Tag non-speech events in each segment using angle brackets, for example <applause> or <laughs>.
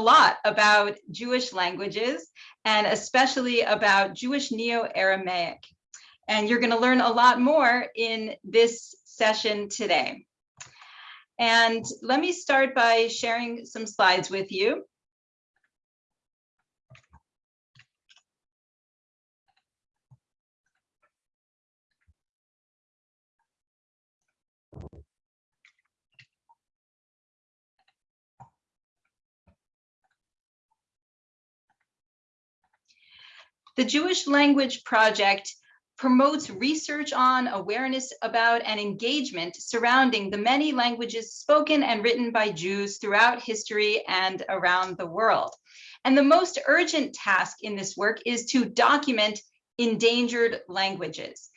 lot about Jewish languages and especially about Jewish Neo-Aramaic. And you're going to learn a lot more in this session today. And let me start by sharing some slides with you. The Jewish Language Project promotes research on, awareness about, and engagement surrounding the many languages spoken and written by Jews throughout history and around the world. And the most urgent task in this work is to document endangered languages.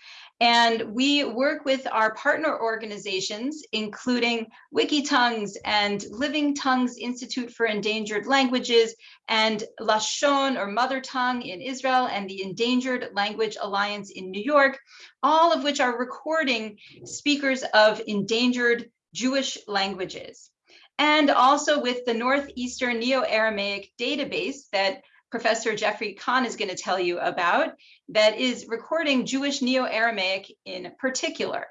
And we work with our partner organizations, including Wikitongues and Living Tongues Institute for Endangered Languages and Lashon or Mother Tongue in Israel and the Endangered Language Alliance in New York, all of which are recording speakers of endangered Jewish languages. And also with the Northeastern Neo-Aramaic database that Professor Geoffrey Khan is going to tell you about that is recording Jewish Neo-Aramaic in particular.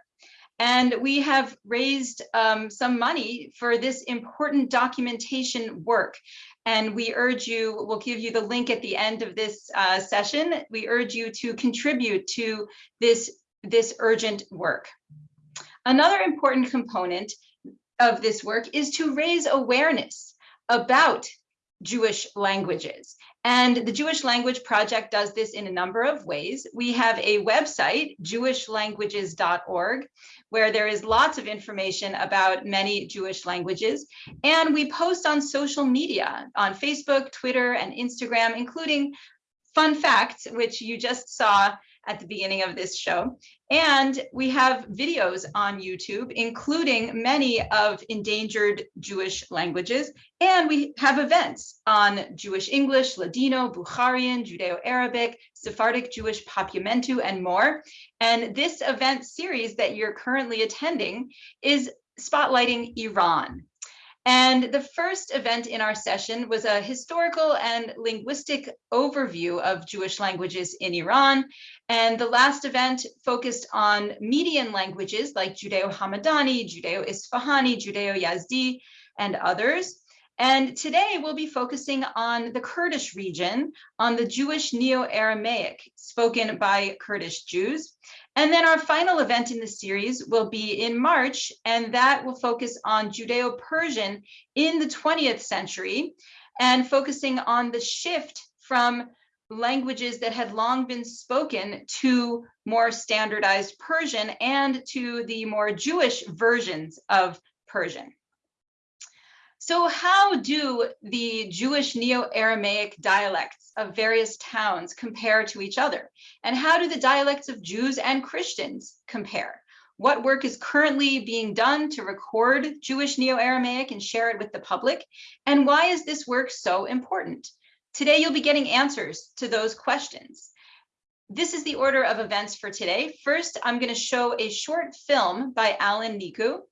And we have raised um, some money for this important documentation work. And we urge you, we'll give you the link at the end of this uh, session. We urge you to contribute to this, this urgent work. Another important component of this work is to raise awareness about Jewish languages. And the Jewish Language Project does this in a number of ways. We have a website, jewishlanguages.org, where there is lots of information about many Jewish languages. And we post on social media, on Facebook, Twitter, and Instagram, including fun facts, which you just saw at the beginning of this show. And we have videos on YouTube, including many of endangered Jewish languages. And we have events on Jewish English, Ladino, Bukharian, Judeo-Arabic, Sephardic Jewish Papiamentu, and more. And this event series that you're currently attending is spotlighting Iran. And the first event in our session was a historical and linguistic overview of Jewish languages in Iran. And the last event focused on Median languages like Judeo-Hamadani, Judeo-Isfahani, Judeo-Yazdi, and others. And today we'll be focusing on the Kurdish region, on the Jewish Neo-Aramaic spoken by Kurdish Jews. And then our final event in the series will be in March, and that will focus on Judeo-Persian in the 20th century and focusing on the shift from languages that had long been spoken to more standardized Persian and to the more Jewish versions of Persian. So how do the Jewish Neo-Aramaic dialects of various towns compare to each other? And how do the dialects of Jews and Christians compare? What work is currently being done to record Jewish Neo-Aramaic and share it with the public? And why is this work so important? Today, you'll be getting answers to those questions. This is the order of events for today. First, I'm going to show a short film by Alan Niku.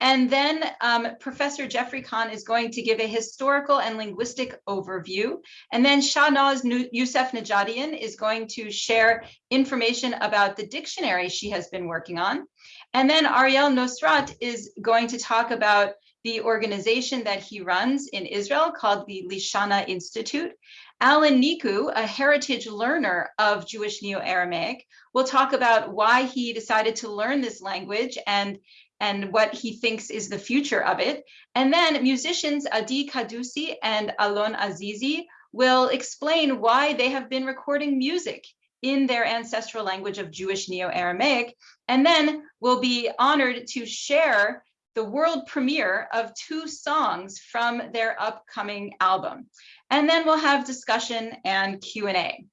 And then um, Professor Geoffrey Khan is going to give a historical and linguistic overview. And then Shahnaz Youssef Najadian is going to share information about the dictionary she has been working on. And then Ariel Nosrat is going to talk about the organization that he runs in Israel called the Lishana Institute. Alan Niku, a heritage learner of Jewish Neo-Aramaic, will talk about why he decided to learn this language and and what he thinks is the future of it. And then musicians Adi Kadusi and Alon Azizi will explain why they have been recording music in their ancestral language of Jewish Neo-Aramaic, and then will be honored to share the world premiere of two songs from their upcoming album. And then we'll have discussion and Q&A.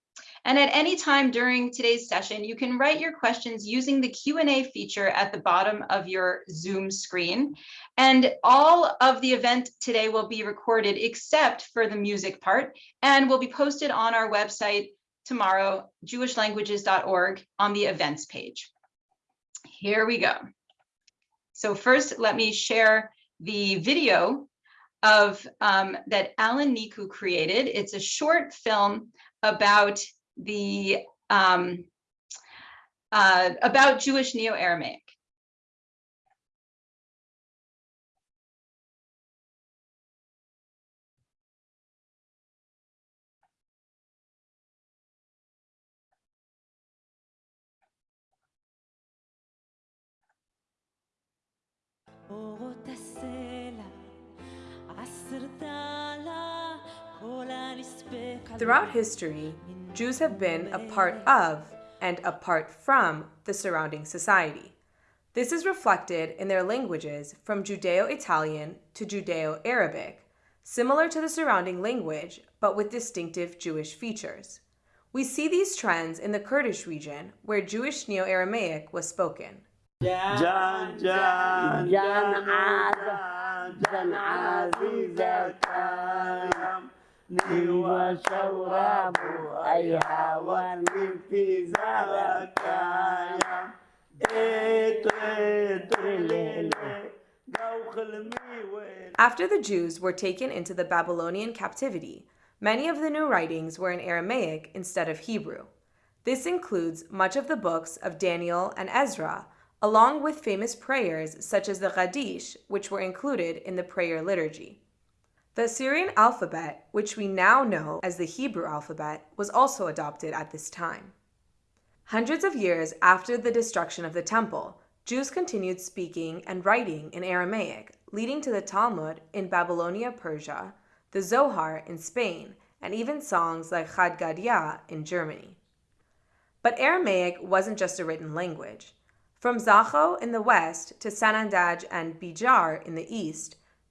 And at any time during today's session, you can write your questions using the Q&A feature at the bottom of your Zoom screen. And all of the event today will be recorded except for the music part and will be posted on our website tomorrow, jewishlanguages.org on the events page. Here we go. So first, let me share the video of um, that Alan Niku created. It's a short film about the um, uh, about Jewish Neo-Aramaic. Throughout history, Jews have been a part of and apart from the surrounding society. This is reflected in their languages from Judeo-Italian to Judeo-Arabic, similar to the surrounding language but with distinctive Jewish features. We see these trends in the Kurdish region where Jewish Neo-Aramaic was spoken. أيها After the Jews were taken into the Babylonian captivity, many of the new writings were in Aramaic instead of Hebrew. This includes much of the books of Daniel and Ezra, along with famous prayers such as the Kaddish, which were included in the prayer liturgy. The Assyrian alphabet, which we now know as the Hebrew alphabet, was also adopted at this time. Hundreds of years after the destruction of the temple, Jews continued speaking and writing in Aramaic, leading to the Talmud in Babylonia, Persia, the Zohar in Spain, and even songs like Chad Gadya in Germany. But Aramaic wasn't just a written language. From Zakho in the west to Sanandaj and Bijar in the east,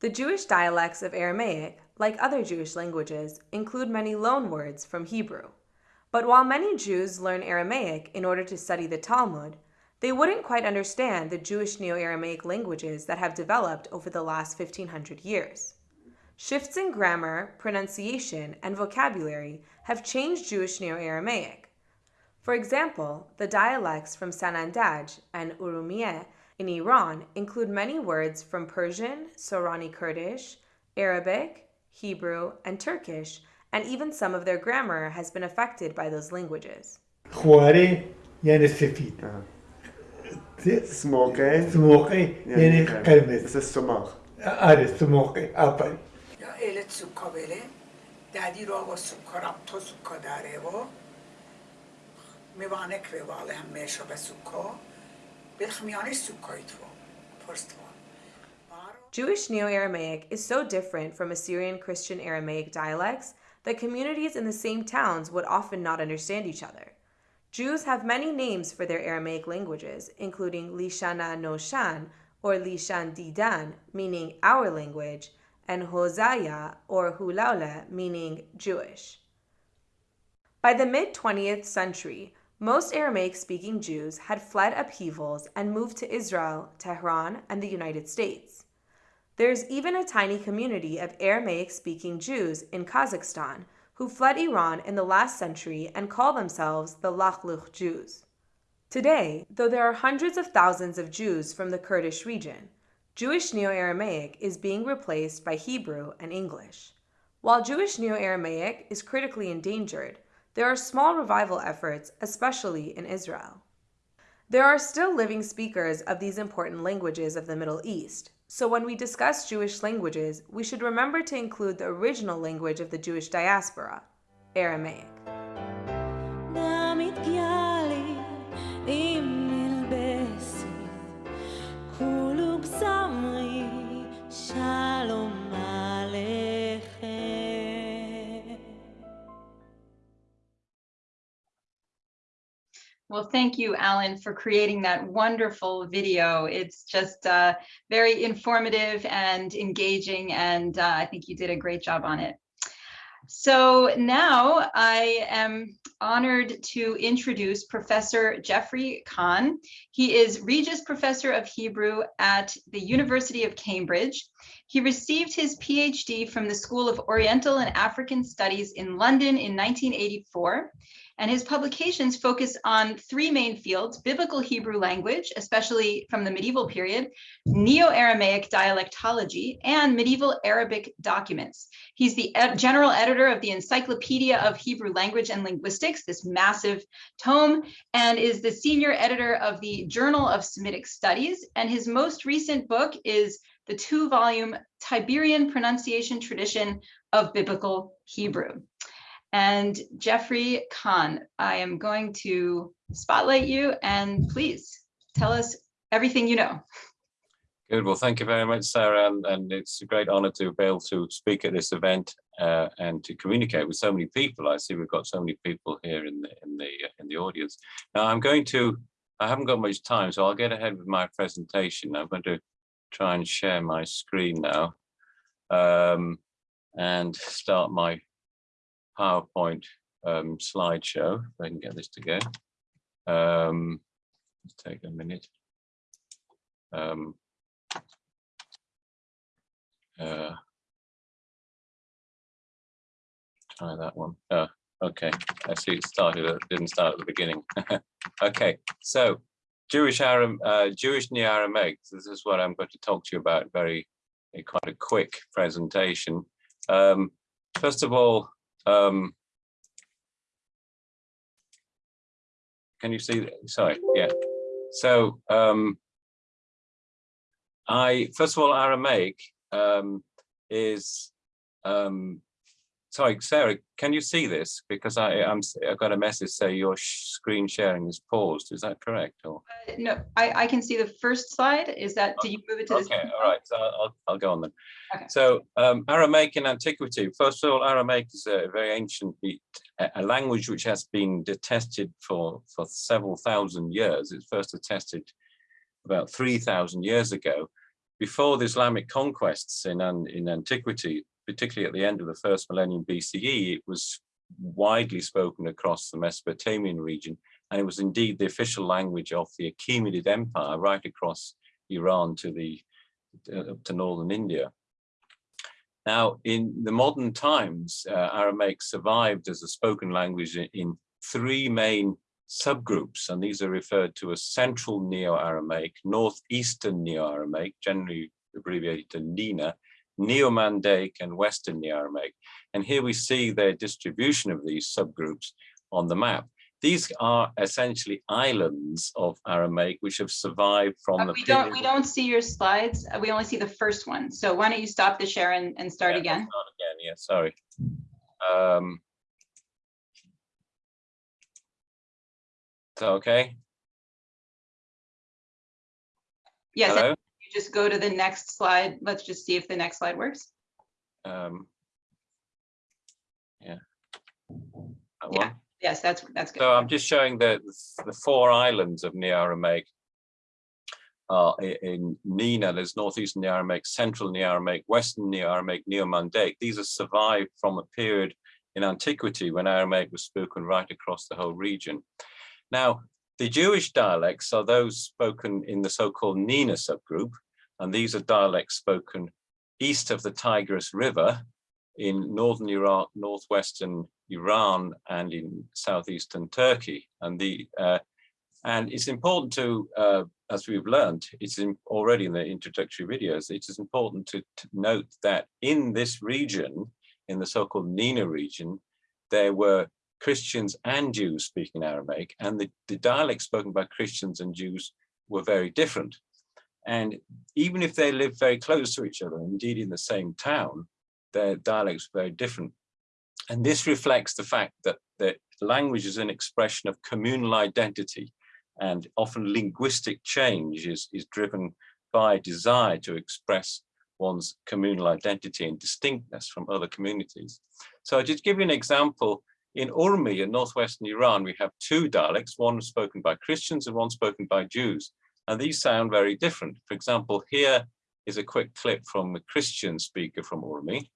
The Jewish dialects of Aramaic, like other Jewish languages, include many loan words from Hebrew. But while many Jews learn Aramaic in order to study the Talmud, they wouldn't quite understand the Jewish Neo Aramaic languages that have developed over the last 1500 years. Shifts in grammar, pronunciation, and vocabulary have changed Jewish Neo Aramaic. For example, the dialects from Sanandaj and Urumiyeh in Iran include many words from Persian, Sorani Kurdish, Arabic, Hebrew, and Turkish, and even some of their grammar has been affected by those languages. خواره يعني سفيد سموكي, سموقي يعني قرمز بس السماخ. آره سموقي آفرین یا ایلت سوکا بله دادی رو و سوکا رم تو سوکا داره و میوانه که واله هم میشه به سوکا Jewish Neo-Aramaic is so different from Assyrian Christian Aramaic dialects that communities in the same towns would often not understand each other. Jews have many names for their Aramaic languages, including Lishana Noshan or Lishan Didan, meaning our language, and Hosaya or Hulaula, meaning Jewish. By the mid 20th century, most Aramaic speaking Jews had fled upheavals and moved to Israel, Tehran, and the United States. There's even a tiny community of Aramaic speaking Jews in Kazakhstan who fled Iran in the last century and call themselves the Lakhluch Jews. Today, though there are hundreds of thousands of Jews from the Kurdish region, Jewish Neo Aramaic is being replaced by Hebrew and English. While Jewish Neo Aramaic is critically endangered, there are small revival efforts, especially in Israel. There are still living speakers of these important languages of the Middle East, so when we discuss Jewish languages, we should remember to include the original language of the Jewish diaspora, Aramaic. Well, thank you, Alan, for creating that wonderful video. It's just uh, very informative and engaging, and uh, I think you did a great job on it. So now I am honored to introduce Professor Geoffrey Khan. He is Regius Professor of Hebrew at the University of Cambridge. He received his PhD from the School of Oriental and African Studies in London in 1984 and his publications focus on three main fields, biblical Hebrew language, especially from the medieval period, Neo-Aramaic dialectology, and medieval Arabic documents. He's the ed general editor of the Encyclopedia of Hebrew Language and Linguistics, this massive tome, and is the senior editor of the Journal of Semitic Studies. And his most recent book is the two-volume Tiberian Pronunciation Tradition of Biblical Hebrew. And Geoffrey Khan, I am going to spotlight you and please tell us everything you know. Good. Well, thank you very much, Sarah, and, and it's a great honor to be able to speak at this event uh, and to communicate with so many people. I see we've got so many people here in the in the in the audience. Now, I'm going to. I haven't got much time, so I'll get ahead with my presentation. I'm going to try and share my screen now um, and start my PowerPoint um, slideshow. If I can get this to go. Um, take a minute. Um, uh, try that one. Oh, okay. I see it started. It didn't start at the beginning. <laughs> okay, so Jewish Aram, uh, Jewish Neo-Aramaic. This is what I'm going to talk to you about. Very, quite a quick presentation. Um, first of all, um, can you see? Sorry, yeah. So um, I first of all, Aramaic um, is um, sorry, Sarah, can you see this? Because I, I'm, I've got a message say your screen sharing is paused. Is that correct? Or uh, no, I, I can see the first slide. Is that, did you move it to okay, this? Okay, all right, so I'll, I'll go on then. Okay. So um, Aramaic in antiquity, first of all, Aramaic is a very ancient, a language which has been detested for, for several thousand years. It's first attested about 3,000 years ago. Before the Islamic conquests in, in antiquity, particularly at the end of the first millennium BCE, it was widely spoken across the Mesopotamian region, and it was indeed the official language of the Achaemenid Empire right across Iran to the uh, to northern India. Now, in the modern times, uh, Aramaic survived as a spoken language in, in three main subgroups, and these are referred to as Central Neo-Aramaic, Northeastern Neo-Aramaic, generally abbreviated to NENA, Neo-Mandaic and Western Neo-Aramaic. And here we see the distribution of these subgroups on the map. These are essentially islands of Aramaic which have survived from Uh, the We don't, we don't see your slides. Uh, We only see the first one. So why don't you stop the share and, and start Yeah, again? start Again, yeah, sorry. Um, so, okay, Yes, hello. Just go to the next slide. Let's just see if the next slide works. Um, yeah. That Yeah. one. Yes, that's, that's good. So I'm just showing the, the four islands of Neo-Aramaic. Uh, in NENA, there's Northeastern Neo-Aramaic, Central Neo-Aramaic, Western Neo-Aramaic, Neo-Mandaic. These are survived from a period in antiquity when Aramaic was spoken right across the whole region. Now, the Jewish dialects are those spoken in the so-called NENA subgroup, and these are dialects spoken east of the Tigris River in northern Iraq, northwestern Iran, and in southeastern Turkey. And the uh, and it's important to, uh, as we've learned, it's in, already in the introductory videos, it is important to, to note that in this region, in the so-called NENA region, there were Christians and Jews speaking Aramaic, and the, the dialects spoken by Christians and Jews were very different. And even if they live very close to each other, indeed in the same town, their dialects are very different. And this reflects the fact that, that language is an expression of communal identity and often linguistic change is, is driven by desire to express one's communal identity and distinctness from other communities. So I'll just give you an example. In Urmi in northwestern Iran, we have two dialects, one spoken by Christians and one spoken by Jews. And these sound very different. For example, here is a quick clip from a Christian speaker from Urmi.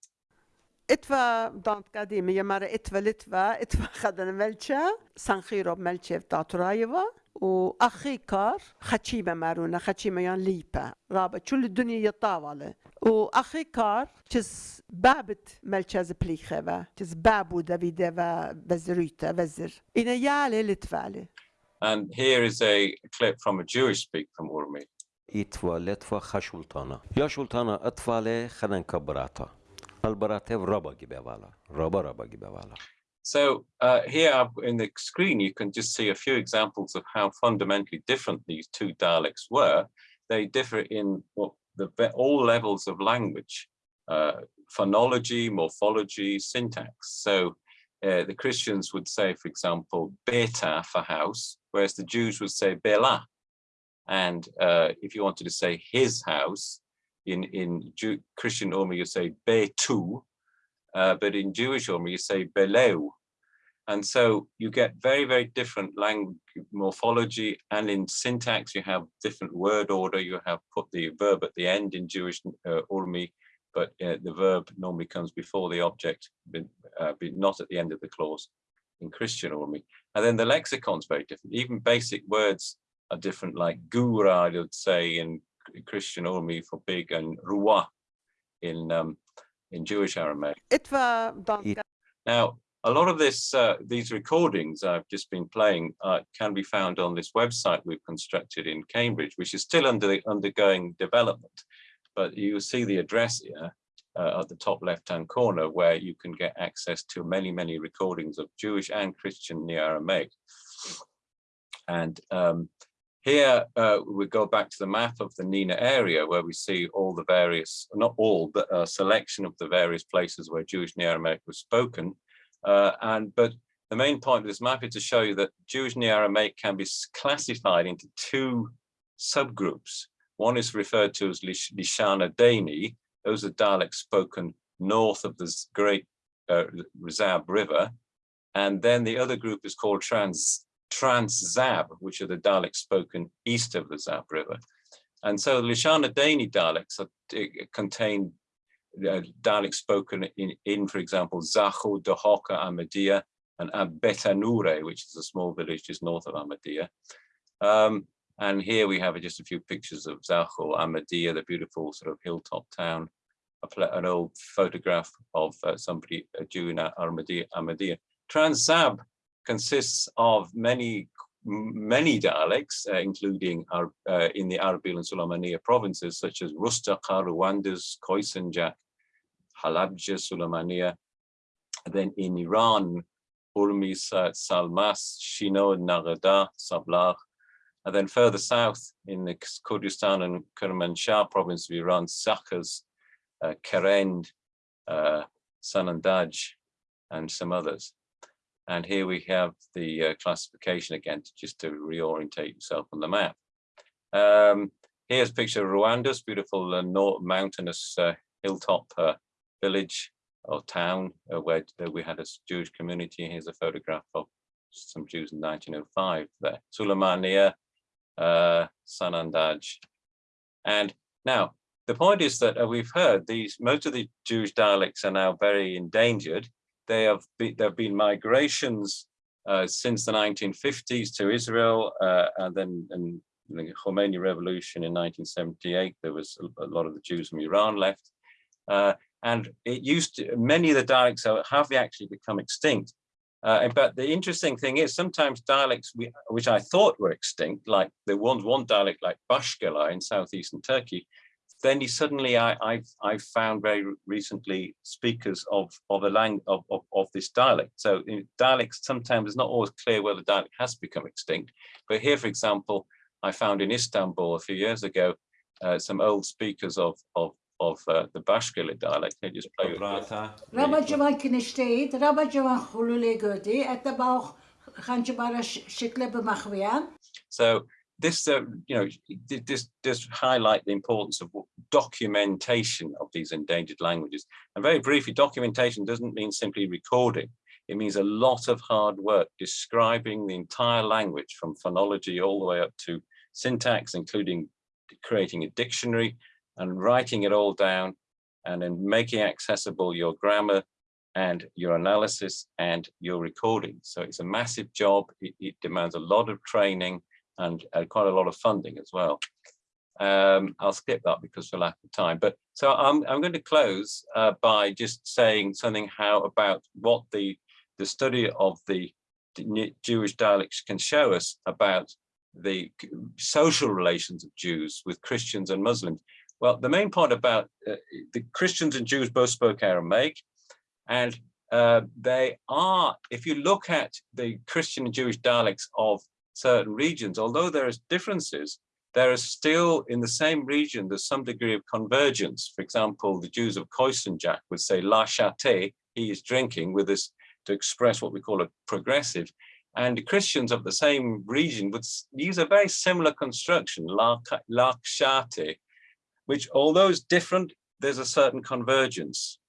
Itva dant قديمة يا مرة إتفا لتفا إتفا خدنا ملشة سانخيرو ملشة تاترايفا وأخي كار خشيمة مارونا خشيمة يان ليبا رابط شو الدنيا يطاولة وأخي كار جس بابت ملشة زبليخة جس بابو دافيديفا بزريتا بزر إنا يالي لتفالي And here is a clip from a Jewish speaker from Urmi. إتفا لتفا خشولتانا يا شولتانا أطفالي خدن كبراتا البراتي ربا جبوالا ربا ربا جبوالا So uh, here up in the screen, you can just see a few examples of how fundamentally different these two dialects were. They differ in what the ve- all levels of language, uh, phonology, morphology, syntax. So uh, the Christians would say, for example, beta for house, whereas the Jews would say bela. And uh, if you wanted to say his house, in, in Jew, Christian Urmi, you say betu, uh, but in Jewish Urmi, you say beleu. And so you get very, very different language morphology and in syntax, you have different word order. You have put the verb at the end in Jewish uh, Urmi, but uh, the verb normally comes before the object, but, uh, but not at the end of the clause in Christian orally. And then the lexicon's very different. Even basic words are different, like gura, I would say in Christian orally for big, and ruwa in um, in Jewish Aramaic. Now, a lot of this, uh, these recordings I've just been playing uh, can be found on this website we've constructed in Cambridge, which is still under undergoing development. But you see the address here uh, at the top left-hand corner where you can get access to many, many recordings of Jewish and Christian Neo-Aramaic. And um, here uh, we go back to the map of the NENA area where we see all the various, not all, but a selection of the various places where Jewish Neo-Aramaic was spoken. Uh, and but the main point of this map is to show you that Jewish Neo-Aramaic can be classified into two subgroups. One is referred to as Lish- Lishana Dani. Those are dialects spoken north of the Great uh, River. And then the other group is called Trans Trans-Zab, which are the dialects spoken east of the Zab River. And so the Lishana Dani dialects are, eh, contain uh, dialects spoken in, in, for example, Zahu, Dohoka, Ahmadiyya, and Abetanure, which is a small village just north of Ahmadiyya. Um, and here we have just a few pictures of Zahu, Ahmadiyya, the beautiful sort of hilltop town, an old photograph of uh, somebody, a Jew in Ahmadiyya. Trans-Zab consists of many many dialects, uh, including Ar- uh, in the Arabil and Sulamaniya provinces, such as Rustaqa, Rwandas, Khoisanjak, Halabja, Sulamaniya. Then in Iran, Urmi, Salmas, Shino, Nagada, Sablah. And then further south in the Kurdistan and Kermanshah province of Iran, Saqqez, uh, Kerend, uh, Sanandaj, and some others. And here we have the uh, classification again, to- just to reorientate yourself on the map. Um, here's a picture of Rwanda's beautiful uh, north mountainous uh, hilltop uh, village or town uh, where we had a Jewish community. Here's a photograph of some Jews in 1905 there. Sulamania, uh, Sanandaj. And now the point is that uh, we've heard these, most of the Jewish dialects are now very endangered they have be, there have been migrations uh, since the 1950s to Israel, uh, and then in the Khomeini revolution in 1978, there was a, lot of the Jews from Iran left. Uh, and it used to, many of the dialects have have actually become extinct. Uh, but the interesting thing is sometimes dialects we, which I thought were extinct, like there was one dialect like Bashkela in southeastern Turkey, then suddenly I, I've I've found very recently speakers of of a language of, of, of this dialect. So dialects sometimes it's not always clear whether dialect has become extinct. But here, for example, I found in Istanbul a few years ago uh, some old speakers of of of uh, the Bashkirli dialect. Can you just play with So this, uh, you know, this just highlight the importance of documentation of these endangered languages. And very briefly, documentation doesn't mean simply recording. It means a lot of hard work describing the entire language from phonology all the way up to syntax, including creating a dictionary, and writing it all down and then making accessible your grammar, and your analysis and your recording. So it's a massive job. It, it demands a lot of training and uh, quite a lot of funding as well. Um, I'll skip that because for lack of time. But so I'm, I'm going to close uh, by just saying something how about what the, the study of the Jewish dialects can show us about the social relations of Jews with Christians and Muslims. Well, the main point about uh, the Christians and Jews both spoke Aramaic, and uh, they are, if you look at the Christian and Jewish dialects of certain regions, although there is differences, there is still in the same region, there's some degree of convergence. For example, the Jews of Koisenjak would say la chate, he is drinking with this to express what we call a progressive. And the Christians of the same region would use a very similar construction, la, la chate, which although it's different, there's a certain convergence.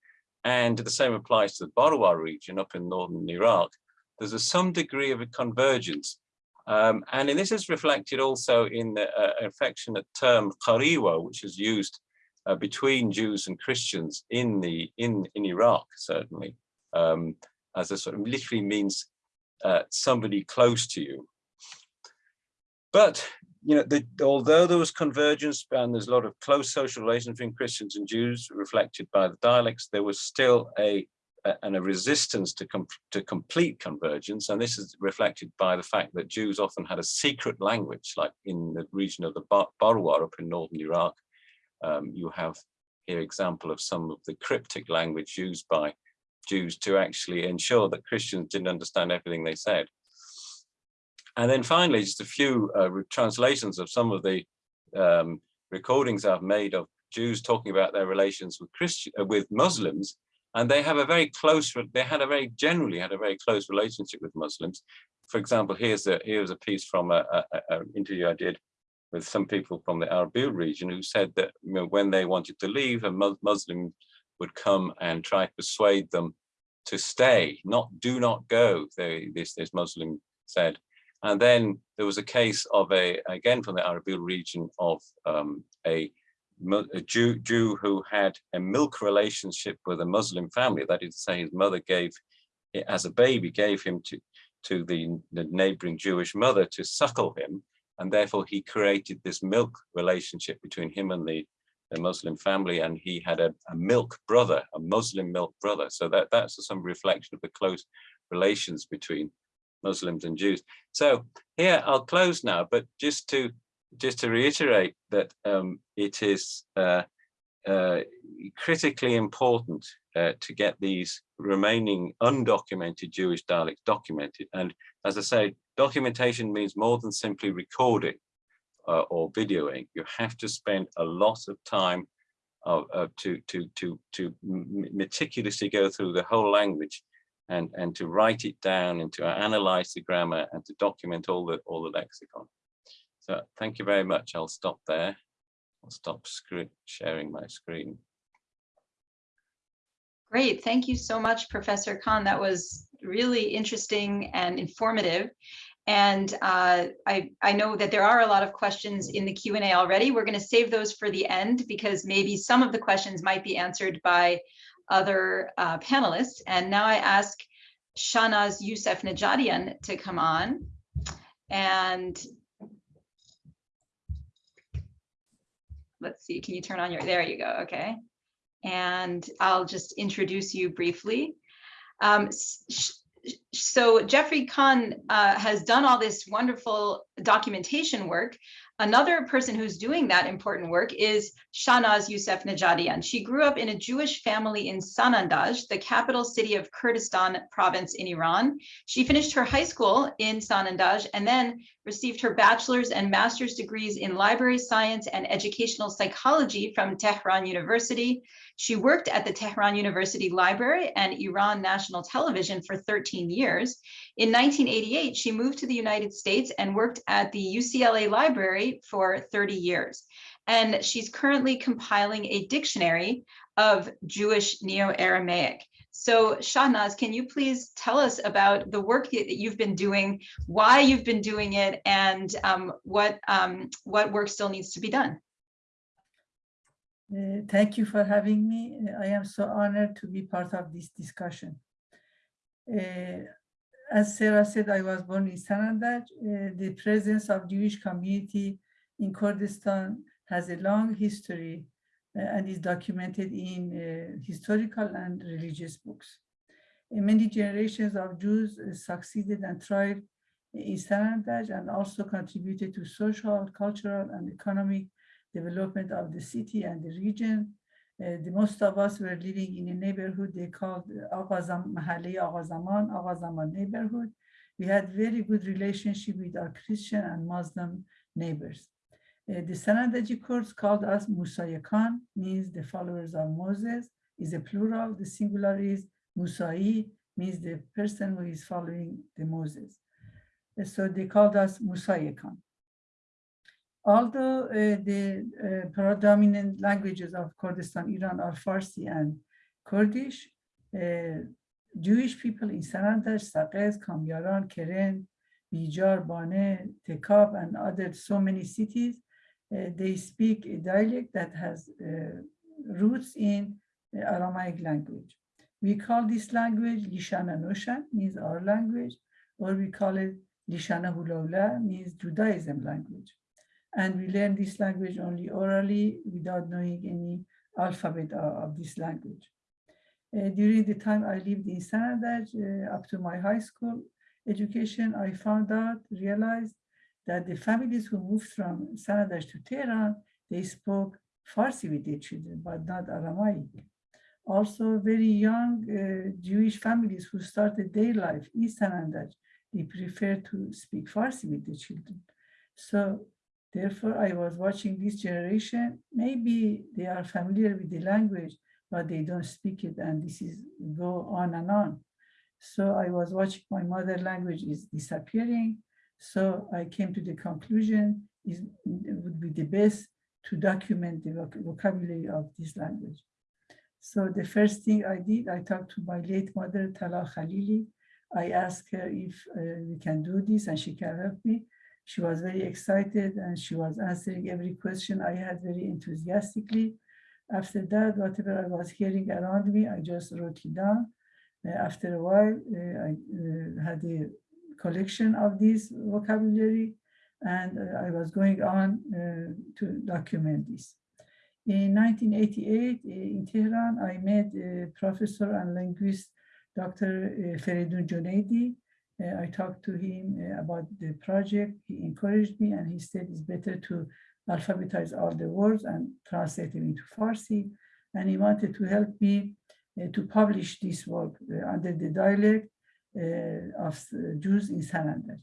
And the same applies to the Barwa region up in northern Iraq. There's a some degree of a convergence. Um, and this is reflected also in the uh, affectionate term Qariwa, which is used uh, between Jews and Christians in the in in Iraq, certainly, um, as a sort of literally means uh, somebody close to you. But you know, the, although there was convergence and there's a lot of close social relations between Christians and Jews reflected by the dialects, there was still a, a and a resistance to, com to complete convergence. And this is reflected by the fact that Jews often had a secret language, like in the region of the Bar Barwa up in northern Iraq. Um, you have here example of some of the cryptic language used by Jews to actually ensure that Christians didn't understand everything they said. And then finally, just a few uh, translations of some of the um, recordings I've made of Jews talking about their relations with Christian, uh, with Muslims, and they have a very close, they had a very, generally had a very close relationship with Muslims. For example, here's a, here's a piece from an interview I did with some people from the Arbil region who said that you know, when they wanted to leave, a Muslim would come and try to persuade them to stay, not do not go, they, this, this Muslim said. And then there was a case of a, again from the Arbil region of um, a, a Jew, Jew who had a milk relationship with a Muslim family. That is to say his mother gave, as a baby, gave him to, to the, the neighboring Jewish mother to suckle him. And therefore he created this milk relationship between him and the, the Muslim family. And he had a, a milk brother, a Muslim milk brother. So that, that's some reflection of the close relations between Muslims and Jews. So here I'll close now, but just to just to reiterate that um, it is uh, uh, critically important uh, to get these remaining undocumented Jewish dialects documented. And as I say, documentation means more than simply recording uh, or videoing. You have to spend a lot of time uh, to to to to meticulously go through the whole language and, and to write it down and to analyze the grammar and to document all the, all the lexicon. So thank you very much. I'll stop there. I'll stop sharing my screen. Great. Thank you so much, Professor Khan. That was really interesting and informative. And uh, I, I know that there are a lot of questions in the Q&A already. We're going to save those for the end because maybe some of the questions might be answered by other uh, panelists. And now I ask Shahnaz Youssef Najadian to come on. And let's see, can you turn on your, there you go, okay. And I'll just introduce you briefly. Um, so Geoffrey Khan uh, has done all this wonderful documentation work, Another person who's doing that important work is Shahnaz Youssef Najadian. She grew up in a Jewish family in Sanandaj, the capital city of Kurdistan province in Iran. She finished her high school in Sanandaj and then received her bachelor's and master's degrees in library science and educational psychology from Tehran University. She worked at the Tehran University Library and Iran National Television for 13 years. In 1988, she moved to the United States and worked at the UCLA Library for 30 years. And she's currently compiling a dictionary of Jewish Neo-Aramaic. So Shahnaz, can you please tell us about the work that you've been doing, why you've been doing it, and um, what, um, what work still needs to be done? Uh, Thank you for having me. Uh, I am so honored to be part of this discussion. Uh, As Sarah said, I was born in Sanandaj. Uh, The presence of Jewish community in Kurdistan has a long history uh, and is documented in uh, historical and religious books. Many generations of Jews succeeded and thrived in Sanandaj and also contributed to social, cultural, and economic development of the city and the region. Uh, the most of us were living in a neighborhood they called Aghazam Mahalle Aghazaman, Aghazaman neighborhood. We had very good relationship with our Christian and Muslim neighbors. Uh, the Sanandaji Kurds called us Musayakan, means the followers of Moses, is a plural. The singular is Musai, means the person who is following the Moses. Uh, So they called us Musayakan. Although uh, the uh, predominant languages of Kurdistan, Iran are Farsi and Kurdish, uh, Jewish people in Sanandaj, Saqez, Kamyaran, Keren, Bijar, Bane, Tekab, and other so many cities, uh, they speak a dialect that has uh, roots in the Aramaic language. We call this language Lishana Noshan, means our language, or we call it Lishana Hulaula, means Judaism language and we learn this language only orally without knowing any alphabet of, this language. Uh, during the time I lived in Sanandaj, uh, up to my high school education, I found out, realized that the families who moved from Sanandaj to Tehran, they spoke Farsi with their children, but not Aramaic. Also, very young uh, Jewish families who started their life in Sanandaj, they prefer to speak Farsi with their children. So Therefore, I was watching this generation. Maybe they are familiar with the language, but they don't speak it, and this is go on and on. So I was watching my mother language is disappearing. So I came to the conclusion is it would be the best to document the voc- vocabulary of this language. So the first thing I did, I talked to my late mother, Talal Khalili. I asked her if uh, we can do this and she can help me. She was very excited and she was answering every question I had very enthusiastically. After that, whatever I was hearing around me, I just wrote it down. Uh, after a while, uh, I uh, had a collection of this vocabulary and uh, I was going on uh, to document this. In 1988, uh, in Tehran, I met professor and linguist, Dr. Feridun Junaidi, I talked to him uh, about the project. He encouraged me and he said it's better to alphabetize all the words and translate them into Farsi. And he wanted to help me uh, to publish this work uh, under the dialect uh, of uh, Jews in Sanandaj.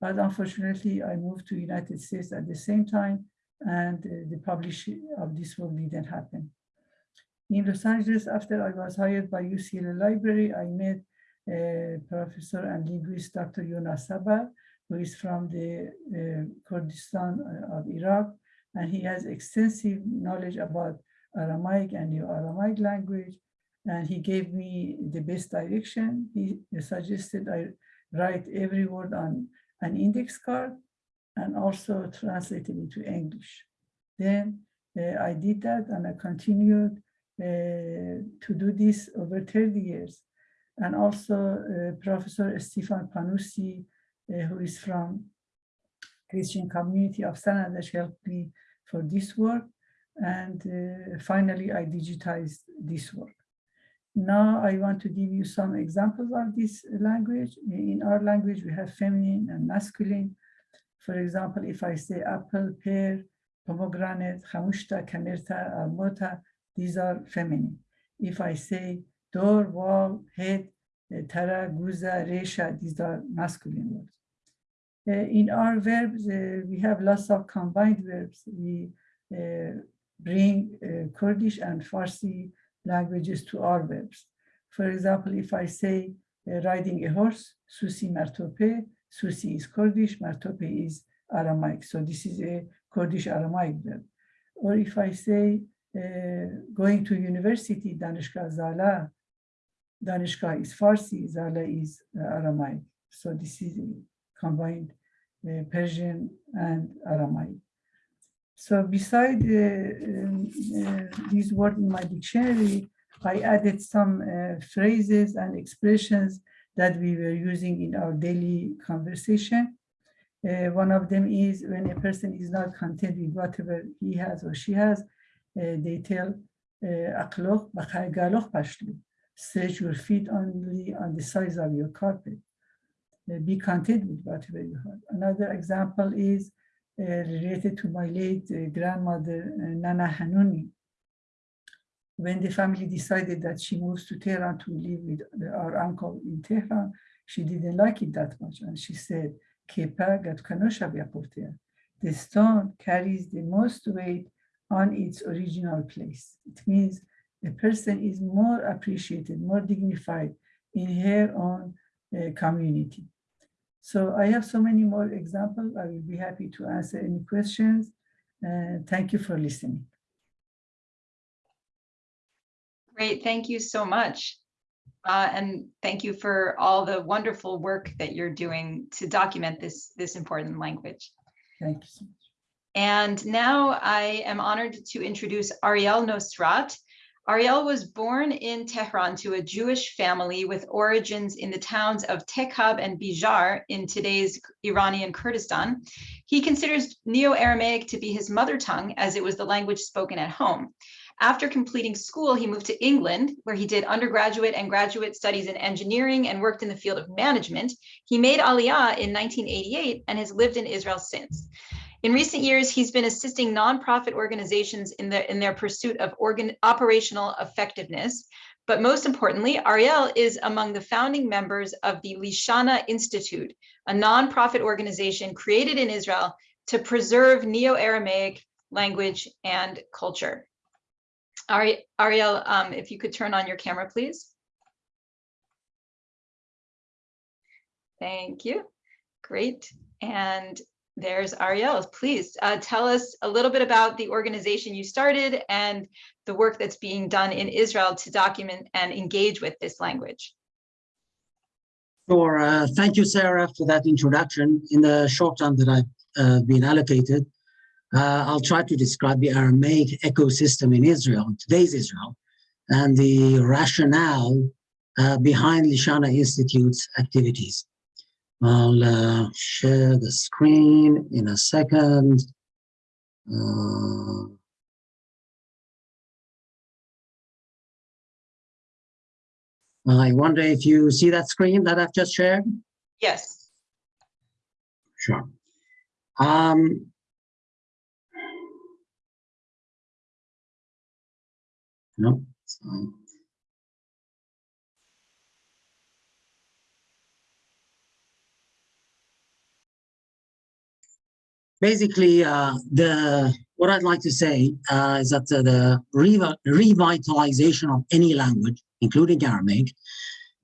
But unfortunately, I moved to United States at the same time and uh, the publishing of this work didn't happen. In Los Angeles, after I was hired by UCLA Library, I met uh, professor and linguist Dr. Jonas Sabar, who is from the uh, Kurdistan uh, of Iraq, and he has extensive knowledge about Aramaic and Neo-Aramaic language, and he gave me the best direction. He suggested I write every word on an index card and also translate it into English. Then uh, I did that and I continued uh, to do this over 30 years and also uh, Professor Stefan Panusi, uh, who is from Christian community of Sanandaj helped me for this work. And uh, finally, I digitized this work. Now I want to give you some examples of this language. In our language, we have feminine and masculine. For example, if I say apple, pear, pomegranate, chamushta, kamerta, almota, these are feminine. If I say door, wall, head, uh, tara, guza, resha, these are masculine words. Uh, in our verbs, uh, we have lots of combined verbs. We uh, bring uh, Kurdish and Farsi languages to our verbs. For example, if I say uh, riding a horse, susi martope, susi is Kurdish, martope is Aramaic. So this is a Kurdish Aramaic verb. Or if I say going to university, danishka zala, Danishka is Farsi, Zala is uh, Aramaic. So this is combined uh, Persian and Aramaic. So beside uh, um, uh, these words in my dictionary, I added some uh, phrases and expressions that we were using in our daily conversation. Uh, one of them is when a person is not content with whatever he has or she has, uh, they tell "Aqloq b'chai galoq pashlu." Stretch your feet only on the size of your carpet. Uh, be content with whatever you have. Another example is uh, related to my late uh, grandmother, uh, Nana Hanuni. When the family decided that she moves to Tehran to live with our uncle in Tehran, she didn't like it that much. And she said, the stone carries the most weight on its original place. It means a person is more appreciated, more dignified in her own uh, community. So I have so many more examples. I will be happy to answer any questions. Uh, thank you for listening. Great, thank you so much. Uh, and thank you for all the wonderful work that you're doing to document this, this important language. Thank you so much. And now I am honored to introduce Ariel Nosrat. Ariel was born in Tehran to a Jewish family with origins in the towns of Tekhab and Bijar in today's Iranian Kurdistan. He considers Neo-Aramaic to be his mother tongue as it was the language spoken at home. After completing school, he moved to England, where he did undergraduate and graduate studies in engineering and worked in the field of management. He made Aliyah in 1988 and has lived in Israel since. In recent years, he's been assisting nonprofit organizations in, the, in their pursuit of organ, operational effectiveness. But most importantly, Ariel is among the founding members of the Lishana Institute, a nonprofit organization created in Israel to preserve Neo-Aramaic language and culture. Ari, Ariel, um, if you could turn on your camera, please. Thank you. Great. And there's Ariel. Please uh, tell us a little bit about the organization you started and the work that's being done in Israel to document and engage with this language. Sure. Uh, thank you, Sarah, for that introduction. In the short time that I've uh, been allocated, uh, I'll try to describe the Aramaic ecosystem in Israel, today's Israel, and the rationale uh, behind Lishana Institute's activities. I'll uh, share the screen in a second. Uh, I wonder if you see that screen that I've just shared? Yes. Sure. Um, no, it's fine. Basically, uh, the what I'd like to say uh, is that uh, the revitalization of any language, including Aramaic,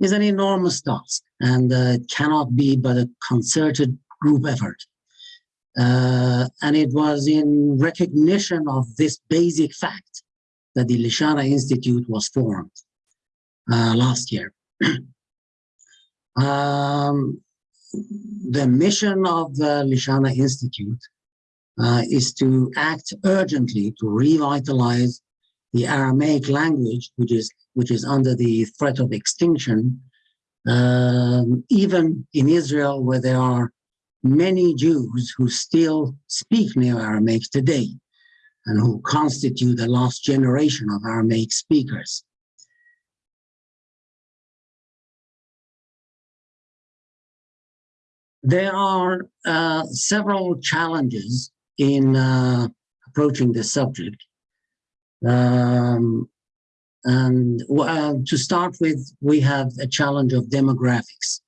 is an enormous task and uh, cannot be but a concerted group effort. Uh, and it was in recognition of this basic fact that the Lishana Institute was formed last year. <clears throat> um, the mission of the Lishana Institute uh, is to act urgently to revitalize the Aramaic language, which is which is under the threat of extinction, um, even in Israel, where there are many Jews who still speak Neo-Aramaic today, and who constitute the last generation of Aramaic speakers. There are uh, several challenges in uh, approaching this subject. Um, and uh, to start with, we have a challenge of demographics.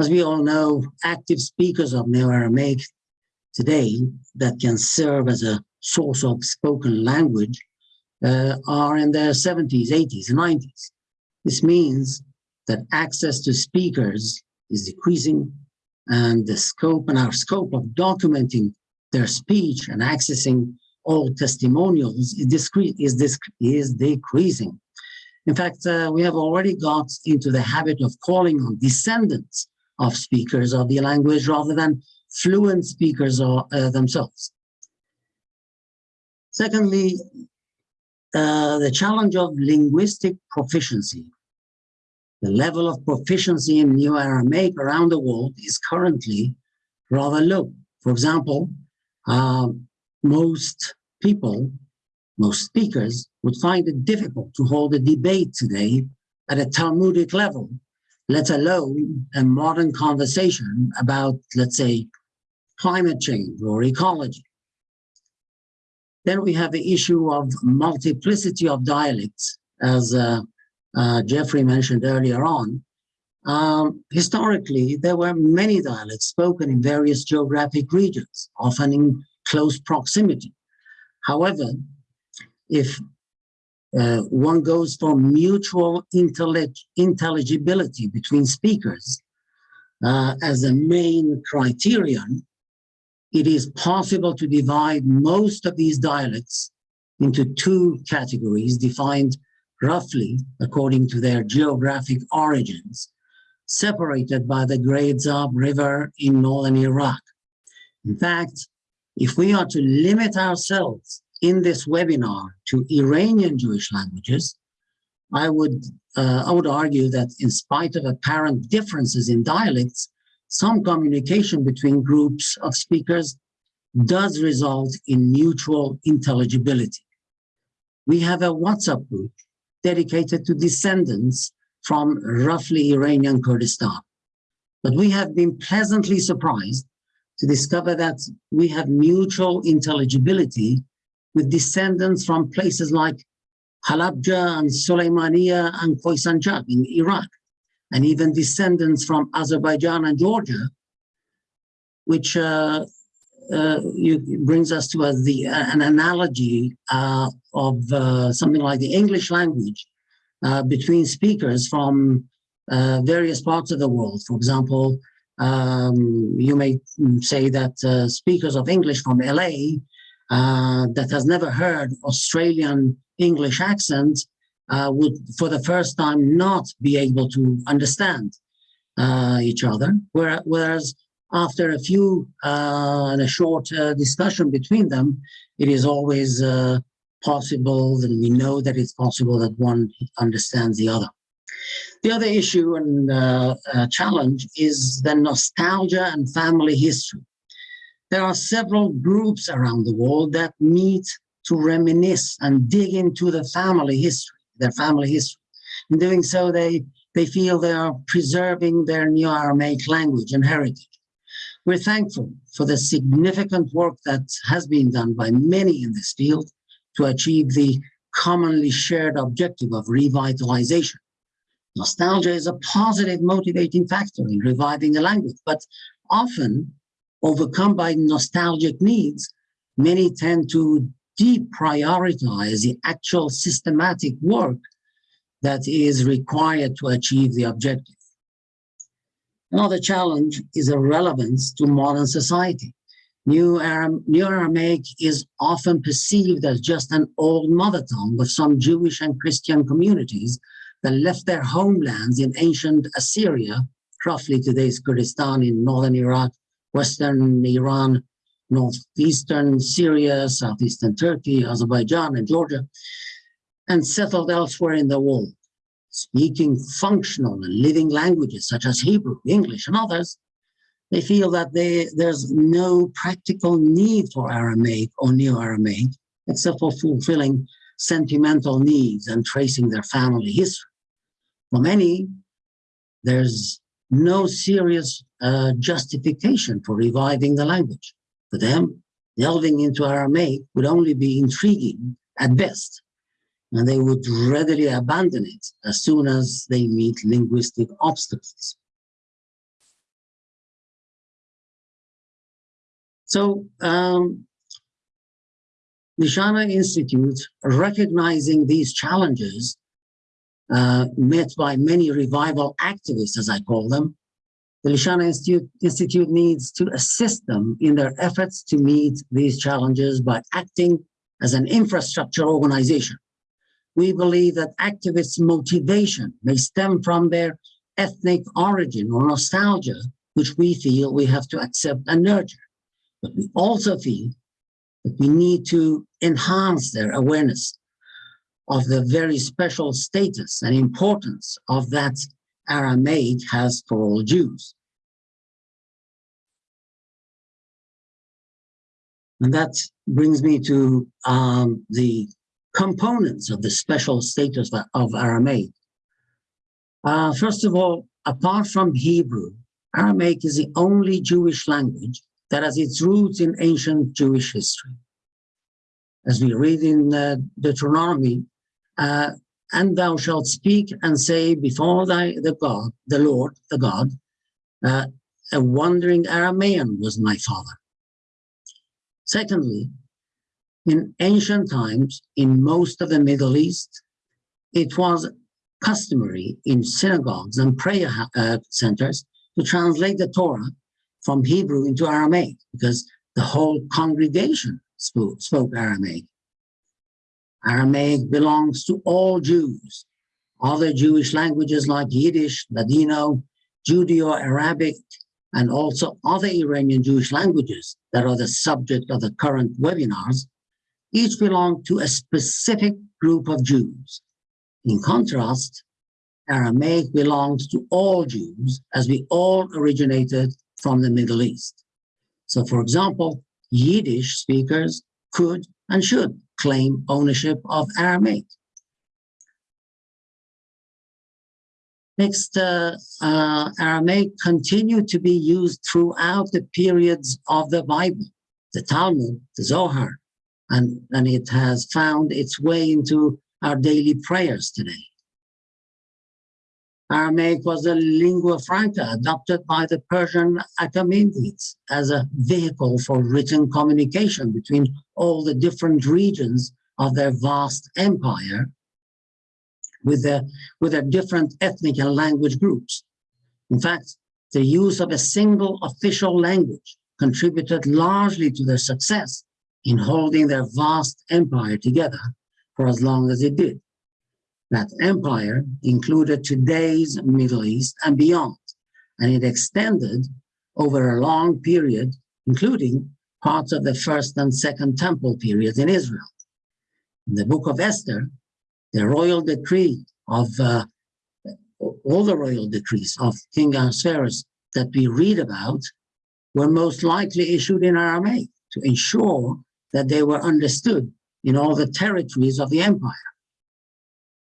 As we all know, active speakers of Neo-Aramaic today that can serve as a source of spoken language uh, are in their 70s, 80s, and 90s. This means that access to speakers is decreasing and the scope and our scope of documenting their speech and accessing all testimonials is, discreet, is, is decreasing. In fact, uh, we have already got into the habit of calling on descendants of speakers of the language rather than fluent speakers or, uh, themselves. Secondly, uh, the challenge of linguistic proficiency. The level of proficiency in New Aramaic around the world is currently rather low. For example, uh, most people, most speakers would find it difficult to hold a debate today at a Talmudic level, let alone a modern conversation about, let's say, climate change or ecology. Then we have the issue of multiplicity of dialects, as uh, uh, Geoffrey mentioned earlier on. Um, historically, there were many dialects spoken in various geographic regions, often in close proximity. However, if uh, one goes for mutual intellig intelligibility between speakers uh, as a main criterion, it is possible to divide most of these dialects into two categories defined roughly according to their geographic origins, separated by the Great Zab River in northern Iraq. In fact, if we are to limit ourselves in this webinar to Iranian Jewish languages, I would, uh, I would argue that in spite of apparent differences in dialects, some communication between groups of speakers does result in mutual intelligibility. We have a WhatsApp group dedicated to descendants from roughly Iranian Kurdistan. But we have been pleasantly surprised to discover that we have mutual intelligibility with descendants from places like Halabja and Suleymaniya and Khoisanjak in Iraq, and even descendants from Azerbaijan and Georgia, which uh, uh, you, brings us to the, an analogy uh, of uh, something like the English language uh, between speakers from uh, various parts of the world. For example, um, you may say that speakers of English from LA that has never heard Australian English accent would, for the first time, not be able to understand each other, whereas after a few uh, and a short uh, discussion between them, it is always uh, possible that we know that it's possible that one understands the other. The other issue and uh, uh, challenge is the nostalgia and family history. There are several groups around the world that meet to reminisce and dig into the family history, their family history. In doing so, they, they feel they are preserving their Neo-Aramaic language and heritage. We're thankful for the significant work that has been done by many in this field to achieve the commonly shared objective of revitalization. Nostalgia is a positive motivating factor in reviving a language, but often overcome by nostalgic needs, many tend to deprioritize the actual systematic work that is required to achieve the objective. Another challenge is a relevance to modern society. New, Aram New Aramaic is often perceived as just an old mother tongue of some Jewish and Christian communities that left their homelands in ancient Assyria, roughly today's Kurdistan in northern Iraq, western Iran, northeastern Syria, southeastern Turkey, Azerbaijan, and Georgia, and settled elsewhere in the world. Speaking functional and living languages such as Hebrew, English, and others, they feel that they, there's no practical need for Aramaic or Neo-Aramaic except for fulfilling sentimental needs and tracing their family history. For many, there's no serious uh, justification for reviving the language. For them, delving into Aramaic would only be intriguing at best and they would readily abandon it as soon as they meet linguistic obstacles. So um, Lishana Institute, recognizing these challenges uh, met by many revival activists, as I call them, the Lishana Institute, Institute needs to assist them in their efforts to meet these challenges by acting as an infrastructure organization we believe that activists' motivation may stem from their ethnic origin or nostalgia, which we feel we have to accept and nurture. But we also feel that we need to enhance their awareness of the very special status and importance of that Aramaic has for all Jews. And that brings me to um, the components of the special status of Aramaic. Uh, first of all, apart from Hebrew, Aramaic is the only Jewish language that has its roots in ancient Jewish history. As we read in uh, Deuteronomy, uh, and thou shalt speak and say before thy the God, the Lord, the God, uh, a wandering Aramaean was my father. Secondly, in ancient times, in most of the Middle East, it was customary in synagogues and prayer uh, centers to translate the Torah from Hebrew into Aramaic because the whole congregation spoke, spoke Aramaic. Aramaic belongs to all Jews. Other Jewish languages like Yiddish, Ladino, Judeo-Arabic, and also other Iranian Jewish languages that are the subject of the current webinars, each belong to a specific group of Jews. In contrast, Aramaic belongs to all Jews as we all originated from the Middle East. So for example, Yiddish speakers could and should claim ownership of Aramaic. Next, uh, uh, Aramaic continued to be used throughout the periods of the Bible, the Talmud, the Zohar, and, and it has found its way into our daily prayers today. Aramaic was a lingua franca adopted by the Persian Achaemenids as a vehicle for written communication between all the different regions of their vast empire with their, with their different ethnic and language groups. In fact, the use of a single official language contributed largely to their success in holding their vast empire together for as long as it did. That empire included today's Middle East and beyond, and it extended over a long period, including parts of the first and second temple periods in Israel. In the book of Esther, the royal decree of uh, all the royal decrees of King Ahasuerus that we read about were most likely issued in Aramaic to ensure that they were understood in all the territories of the empire.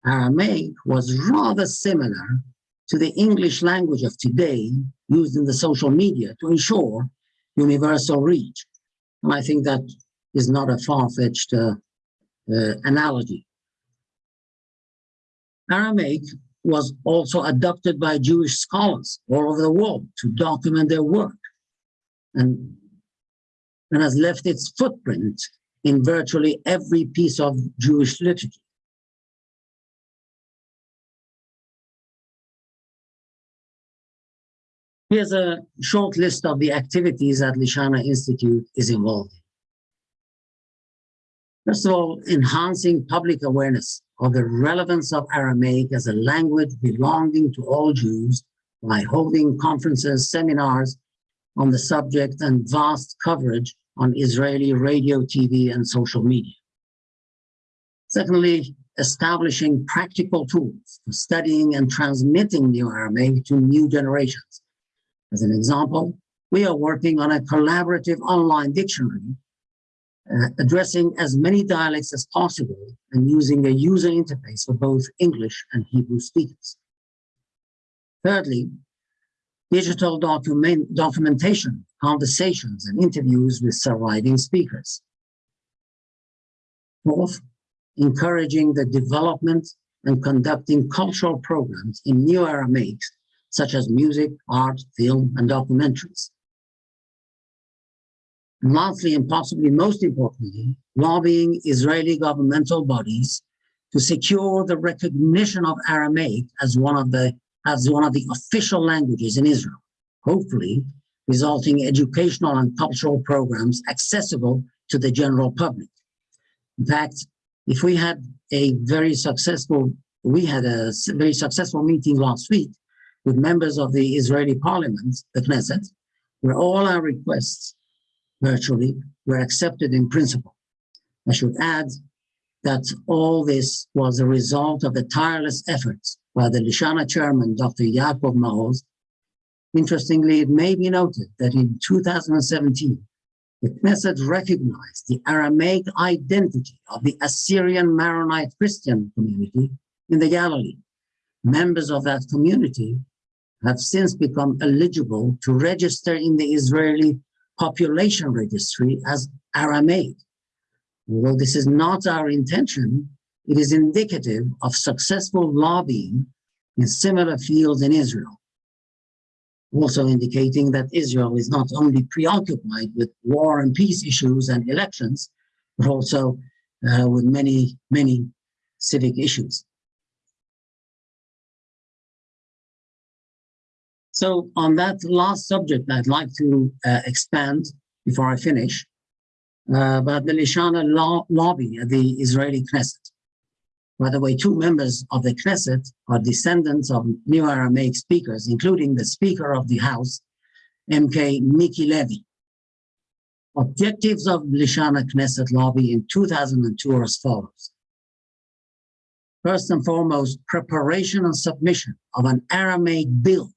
Aramaic was rather similar to the English language of today used in the social media to ensure universal reach. And I think that is not a far-fetched uh, uh, analogy. Aramaic was also adopted by Jewish scholars all over the world to document their work and, and has left its footprint in virtually every piece of Jewish literature. Here's a short list of the activities that Lishana Institute is involved in. First of all, enhancing public awareness of the relevance of Aramaic as a language belonging to all Jews by holding conferences, seminars on the subject and vast coverage on Israeli radio, TV, and social media. Secondly, establishing practical tools for studying and transmitting New Aramaic to new generations as an example, we are working on a collaborative online dictionary uh, addressing as many dialects as possible and using a user interface for both English and Hebrew speakers. Thirdly, digital document, documentation, conversations, and interviews with surviving speakers. Fourth, encouraging the development and conducting cultural programs in New Aramaic such as music, art, film, and documentaries. And lastly, and possibly most importantly, lobbying Israeli governmental bodies to secure the recognition of Aramaic as one of the as one of the official languages in Israel, hopefully resulting educational and cultural programs accessible to the general public. In fact, if we had a very successful, we had a very successful meeting last week with members of the Israeli parliament, the Knesset, where all our requests virtually were accepted in principle. I should add that all this was a result of the tireless efforts by the Lishana chairman, Dr. Yaakov Maoz. Interestingly, it may be noted that in 2017, the Knesset recognized the Aramaic identity of the Assyrian Maronite Christian community in the Galilee. Members of that community have since become eligible to register in the Israeli population registry as Aramaic. Although this is not our intention, it is indicative of successful lobbying in similar fields in Israel. Also indicating that Israel is not only preoccupied with war and peace issues and elections, but also uh, with many, many civic issues. So on that last subject, I'd like to uh, expand before I finish uh, about the Lishana lobby at the Israeli Knesset. By the way, two members of the Knesset are descendants of Neo-Aramaic speakers, including the Speaker of the House, MK Miki Levy. Objectives of Lishana Knesset lobby in 2002 are as follows. First and foremost, preparation and submission of an Aramaic bill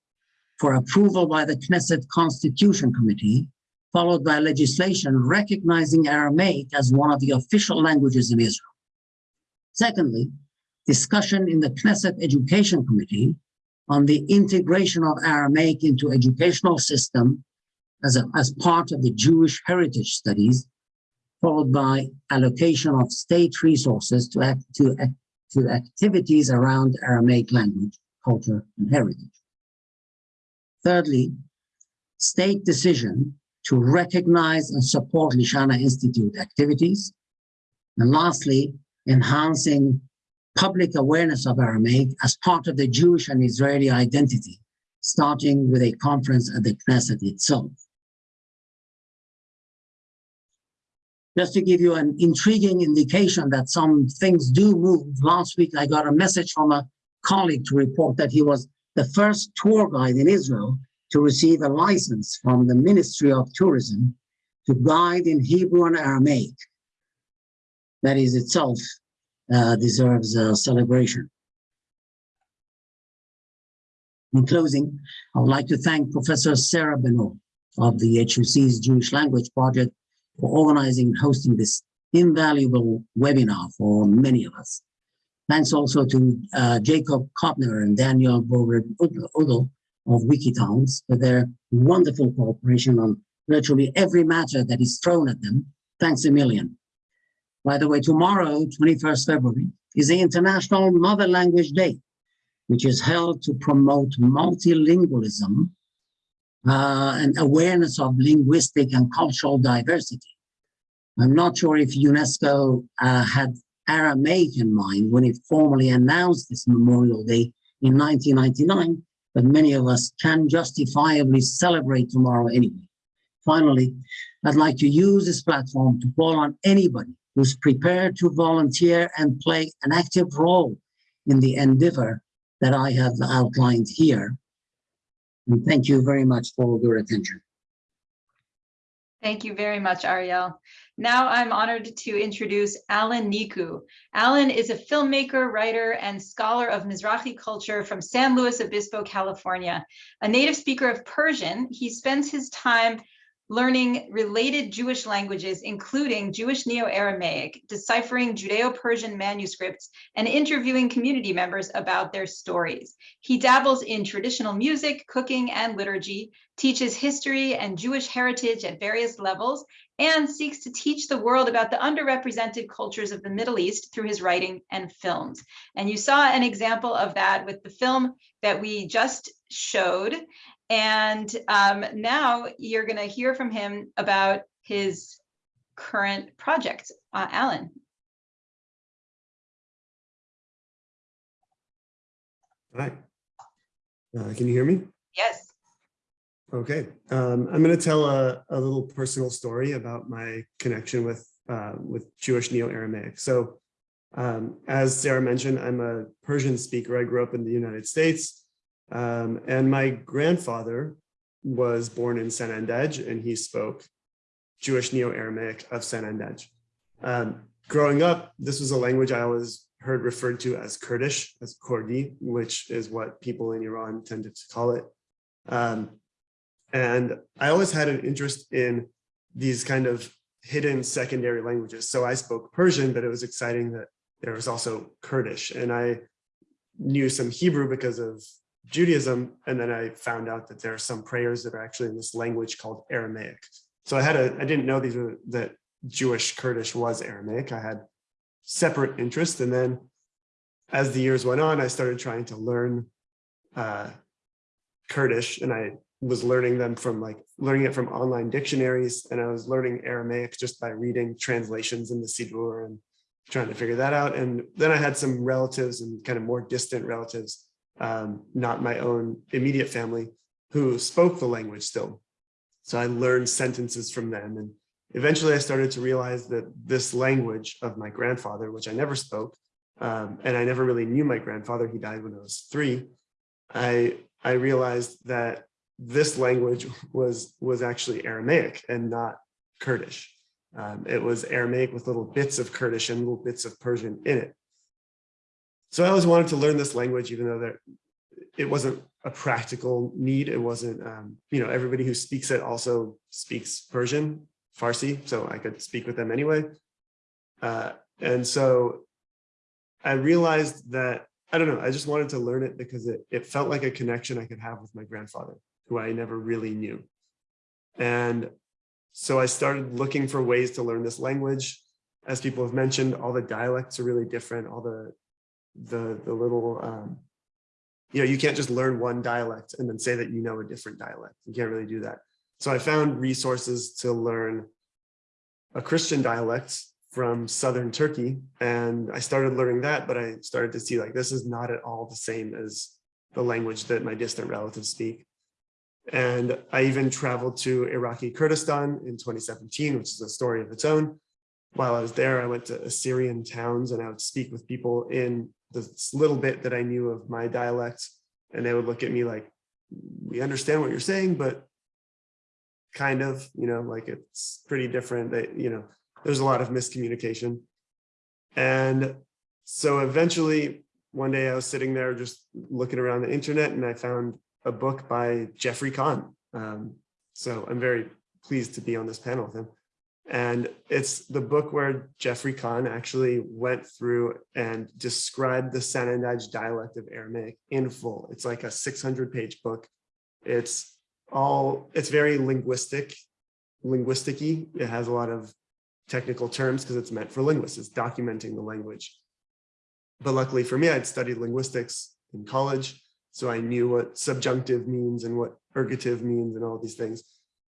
for approval by the Knesset Constitution Committee, followed by legislation recognizing Aramaic as one of the official languages in Israel. Secondly, discussion in the Knesset Education Committee on the integration of Aramaic into educational system as, a, as part of the Jewish heritage studies, followed by allocation of state resources to, act, to, to activities around Aramaic language, culture, and heritage. Thirdly, state decision to recognize and support Lishana Institute activities. And lastly, enhancing public awareness of Aramaic as part of the Jewish and Israeli identity, starting with a conference at the Knesset itself. Just to give you an intriguing indication that some things do move, last week I got a message from a colleague to report that he was the first tour guide in Israel to receive a license from the Ministry of Tourism to guide in Hebrew and Aramaic. That is itself uh, deserves a celebration. In closing, I would like to thank Professor Sarah Benor of the HUC's Jewish Language Project for organizing and hosting this invaluable webinar for many of us. Thanks also to uh, Jacob Kopner and Daniel Bogre Udell of Wikitongues for their wonderful cooperation on virtually every matter that is thrown at them. Thanks a million. By the way, tomorrow, 21st February, is the International Mother Language Day, which is held to promote multilingualism uh, and awareness of linguistic and cultural diversity. I'm not sure if UNESCO uh, had Aramaic in mind when it formally announced this Memorial Day in 1999, but many of us can justifiably celebrate tomorrow anyway. Finally, I'd like to use this platform to call on anybody who's prepared to volunteer and play an active role in the endeavor that I have outlined here. And thank you very much for your attention. Thank you very much, Ariel. Now I'm honored to introduce Alan Niku. Alan is a filmmaker, writer, and scholar of Mizrahi culture from San Luis Obispo, California. A native speaker of Persian, he spends his time learning related Jewish languages, including Jewish Neo-Aramaic, deciphering Judeo-Persian manuscripts, and interviewing community members about their stories. He dabbles in traditional music, cooking, and liturgy, teaches history and Jewish heritage at various levels, and seeks to teach the world about the underrepresented cultures of the Middle East through his writing and films. And you saw an example of that with the film that we just showed. And um, now you're going to hear from him about his current project. Uh, Alan. Hi. Uh, can you hear me? Yes. Okay. Um, I'm going to tell a, a, little personal story about my connection with uh, with Jewish Neo-Aramaic. So um, as Sarah mentioned, I'm a Persian speaker. I grew up in the United States. Um, and my grandfather was born in Sanandaj and he spoke Jewish Neo-Aramaic of Sanandaj. Um, growing up, this was a language I always heard referred to as Kurdish, as Kurdi, which is what people in Iran tended to call it. Um, and I always had an interest in these kind of hidden secondary languages. So I spoke Persian, but it was exciting that there was also Kurdish. And I knew some Hebrew because of Judaism. And then I found out that there are some prayers that are actually in this language called Aramaic. So I had a, I didn't know these were, that Jewish Kurdish was Aramaic. I had separate interest, And then as the years went on, I started trying to learn uh, Kurdish and I was learning them from like learning it from online dictionaries and I was learning Aramaic just by reading translations in the Siddur and trying to figure that out. And then I had some relatives and kind of more distant relatives, um, not my own immediate family, who spoke the language still. So I learned sentences from them. And eventually I started to realize that this language of my grandfather, which I never spoke, um, and I never really knew my grandfather, he died when I was three, I, I realized that this language <laughs> was, was actually Aramaic and not Kurdish. Um, it was Aramaic with little bits of Kurdish and little bits of Persian in it. So I always wanted to learn this language, even though there, it wasn't a practical need. It wasn't, um, you know, everybody who speaks it also speaks Persian, Farsi, so I could speak with them anyway. Uh, and so I realized that, I don't know, I just wanted to learn it because it, it felt like a connection I could have with my grandfather, who I never really knew. And so I started looking for ways to learn this language. As people have mentioned, all the dialects are really different. All the, the, the little, um, you know, you can't just learn one dialect and then say that you know a different dialect. You can't really do that. So I found resources to learn a Christian dialect from Southern Turkey. And I started learning that, but I started to see like, this is not at all the same as the language that my distant relatives speak. And I even traveled to Iraqi Kurdistan in 2017, which is a story of its own. While I was there, I went to Assyrian towns and I would speak with people in the little bit that I knew of my dialect. And they would look at me like, we understand what you're saying, but kind of, you know, like it's pretty different. That, you know, there's a lot of miscommunication. And so eventually one day I was sitting there just looking around the internet and I found a book by Geoffrey Khan. Um, so I'm very pleased to be on this panel with him. And it's the book where Geoffrey Khan actually went through and described the Sanandaj dialect of Aramaic in full. It's like a 600 page book. It's all, it's very linguistic, linguisticy. It has a lot of technical terms because it's meant for linguists. It's documenting the language. But luckily for me, I'd studied linguistics in college. So I knew what subjunctive means and what ergative means and all these things.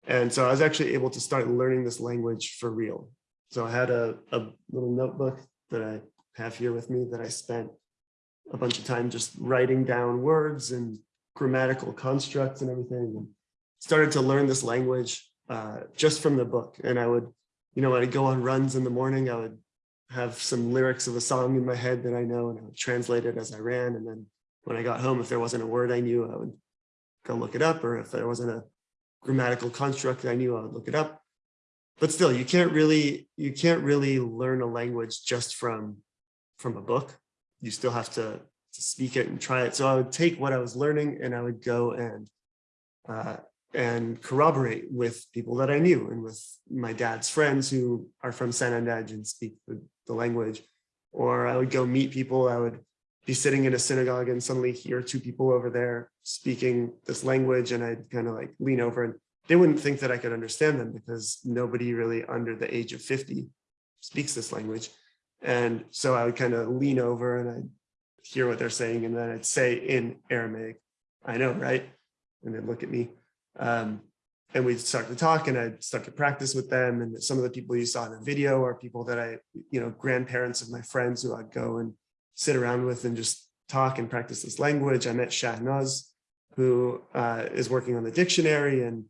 And so I was actually able to start learning this language for real. So I had a, a little notebook that I have here with me that I spent a bunch of time just writing down words and grammatical constructs and everything. And started to learn this language uh, just from the book. And I would, you know, when I go on runs in the morning, I would have some lyrics of a song in my head that I know and I would translate it as I ran. And then when I got home, if there wasn't a word I knew, I would go look it up, or if there wasn't a grammatical construct I knew, I would look it up. But still, you can't really you can't really learn a language just from from a book. You still have to, to speak it and try it. So I would take what I was learning and I would go and uh, and corroborate with people that I knew and with my dad's friends who are from Sanandaj and speak the, the language. Or I would go meet people. I would be sitting in a synagogue and suddenly hear two people over there speaking this language and I'd kind of like lean over and they wouldn't think that I could understand them because nobody really under the age of 50 speaks this language. And so I would kind of lean over and I'd hear what they're saying and then I'd say in Aramaic, I know, right? And they'd look at me. Um, and we'd start to talk and I'd start to practice with them. And some of the people you saw in the video are people that I, you know, grandparents of my friends who I'd go and sit around with and just talk and practice this language. I met Shahnaz, who uh, is working on the dictionary, and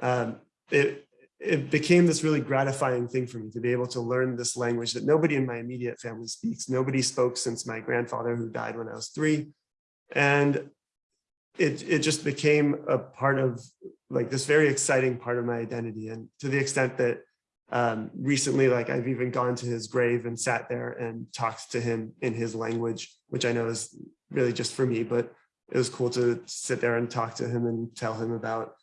um, it it became this really gratifying thing for me to be able to learn this language that nobody in my immediate family speaks. Nobody spoke since my grandfather, who died when I was three, and it, it just became a part of like this very exciting part of my identity. And to the extent that um, recently, like I've even gone to his grave and sat there and talked to him in his language, which I know is really just for me, but it was cool to sit there and talk to him and tell him about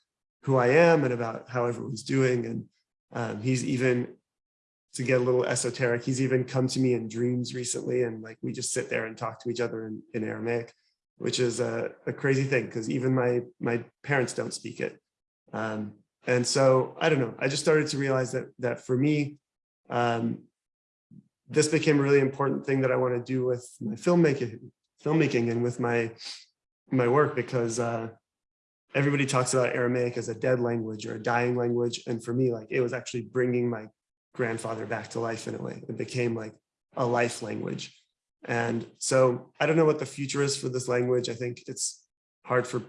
who I am and about how everyone's doing. And um, he's even, to get a little esoteric, he's even come to me in dreams recently. And like, we just sit there and talk to each other in, in Aramaic, which is a, a crazy thing because even my, my parents don't speak it. Um, and so, I don't know, I just started to realize that, that for me, um, this became a really important thing that I want to do with my filmmaking, filmmaking and with my, my work because uh, everybody talks about Aramaic as a dead language or a dying language. And for me, like it was actually bringing my grandfather back to life in a way. It became like a life language. And so I don't know what the future is for this language. I think it's hard for,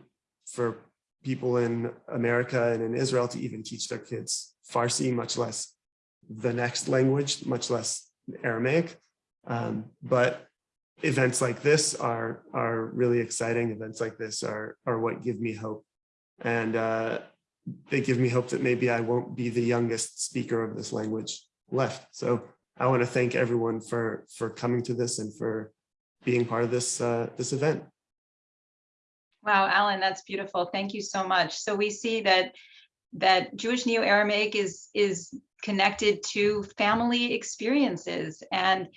for people in America and in Israel to even teach their kids Farsi, much less the next language, much less Aramaic. Um, but events like this are are really exciting. Events like this are are what give me hope, and uh, they give me hope that maybe I won't be the youngest speaker of this language left. So I want to thank everyone for for coming to this and for being part of this uh, this event. Wow, Alan, that's beautiful. Thank you so much. So we see that that Jewish Neo-Aramaic is is connected to family experiences. And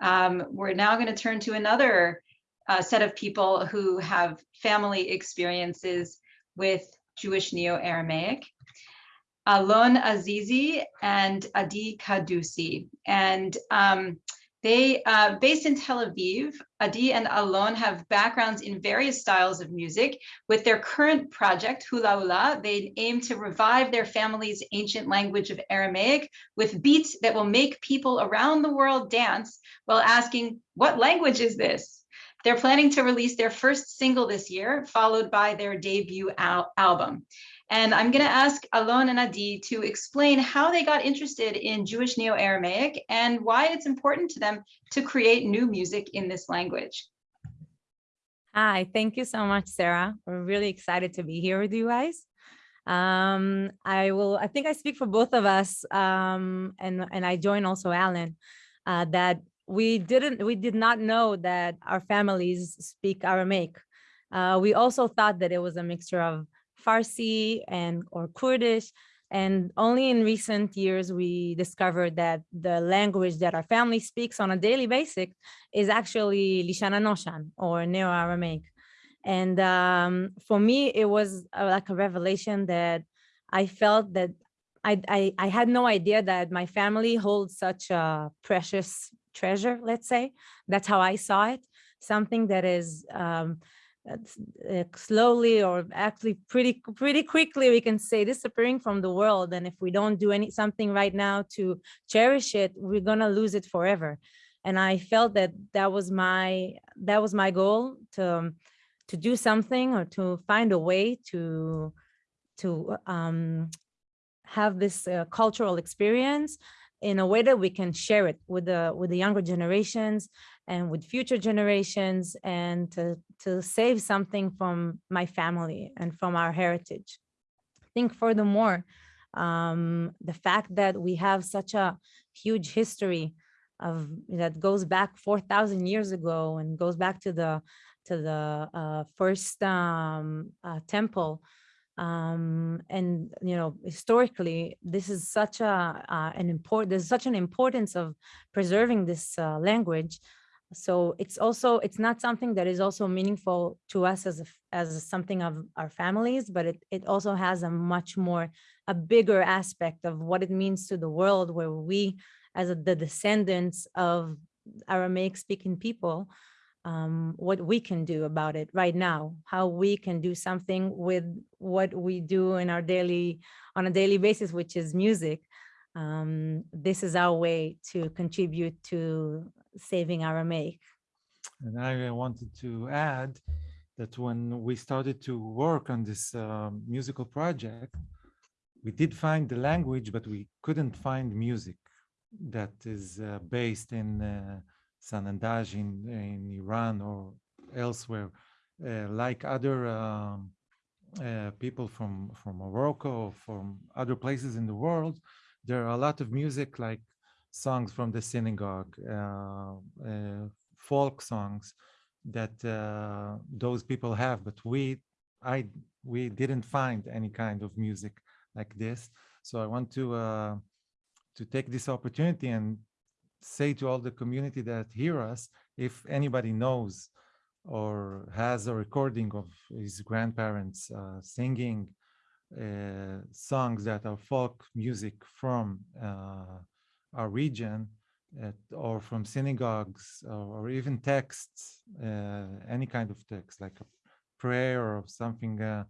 um, we're now going to turn to another uh, set of people who have family experiences with Jewish Neo-Aramaic. Alon Azizi and Adi Kadusi. And um, they, uh, based in Tel Aviv, Adi and Alon have backgrounds in various styles of music. With their current project, Hula Hula, they aim to revive their family's ancient language of Aramaic with beats that will make people around the world dance while asking, what language is this? They're planning to release their first single this year, followed by their debut al album. And I'm going to ask Alon and Adi to explain how they got interested in Jewish Neo-Aramaic and why it's important to them to create new music in this language. Hi, thank you so much, Sarah. We're really excited to be here with you guys. Um, I will, I think I speak for both of us, um, and, and I join also Alan, uh, that we didn't, we did not know that our families speak Aramaic. Uh, we also thought that it was a mixture of Farsi and or Kurdish. And only in recent years, we discovered that the language that our family speaks on a daily basis is actually Lishana Noshan or Neo-Aramaic. And um, for me, it was uh, like a revelation that I felt that I, I, I had no idea that my family holds such a precious treasure, let's say. That's how I saw it. Something that is um, uh, slowly or actually pretty pretty quickly we can say disappearing from the world. And if we don't do any something right now to cherish it we're gonna lose it forever. And i felt that that was my that was my goal to to do something or to find a way to to um have this uh, cultural experience in a way that we can share it with the with the younger generations and with future generations and to, to save something from my family and from our heritage. I think furthermore, um, the fact that we have such a huge history of that goes back 4,000 years ago and goes back to the to the uh, first um, uh, temple um, and you know historically this is such a uh, an important there's such an importance of preserving this uh, language so it's also it's not something that is also meaningful to us as a, as something of our families but it, it also has a much more a bigger aspect of what it means to the world where we as a, the descendants of aramaic speaking people um, what we can do about it right now, how we can do something with what we do in our daily, on a daily basis, which is music. Um, this is our way to contribute to saving Aramaic. And I wanted to add that when we started to work on this uh, musical project, we did find the language, but we couldn't find music that is uh, based in uh, Sanandaj in, in Iran or elsewhere. uh, like other um, uh, people from, from Morocco, or from other places in the world, there are a lot of music like songs from the synagogue, uh, uh, folk songs that uh, those people have, but we, I, we didn't find any kind of music like this. So I want to to take this opportunity and say to all the community that hear us, if anybody knows or has a recording of his grandparents uh, singing uh, songs that are folk music from uh, our region at, or from synagogues or, or even texts, uh, any kind of text like a prayer or something uh,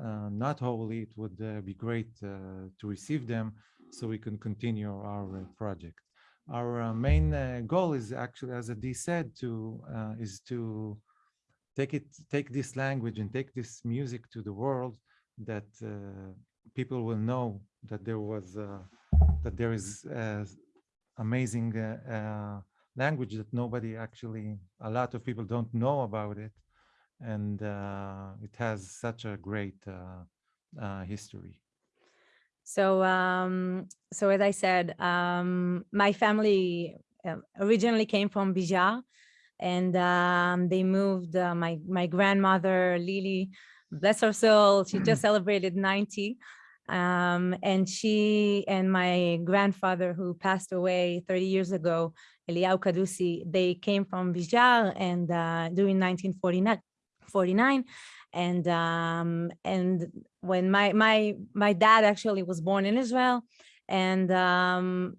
uh, not holy, it would uh, be great uh, to receive them so we can continue our uh, project. Our uh, main uh, goal is actually, as Adi said, to uh, is to take it, take this language and take this music to the world that uh, people will know that there was uh, that there is uh, amazing uh, uh, language that nobody actually, a lot of people don't know about it, and uh, it has such a great uh, history. So, um, so as I said, um, my family originally came from Bija, and um, they moved. My my grandmother Lily, bless her soul, she just celebrated 90, um, and she and my grandfather who passed away 30 years ago, Eliyahu Kadusi, they came from Bija, and uh, during 1949. 49 and um and when my my my dad actually was born in israel and um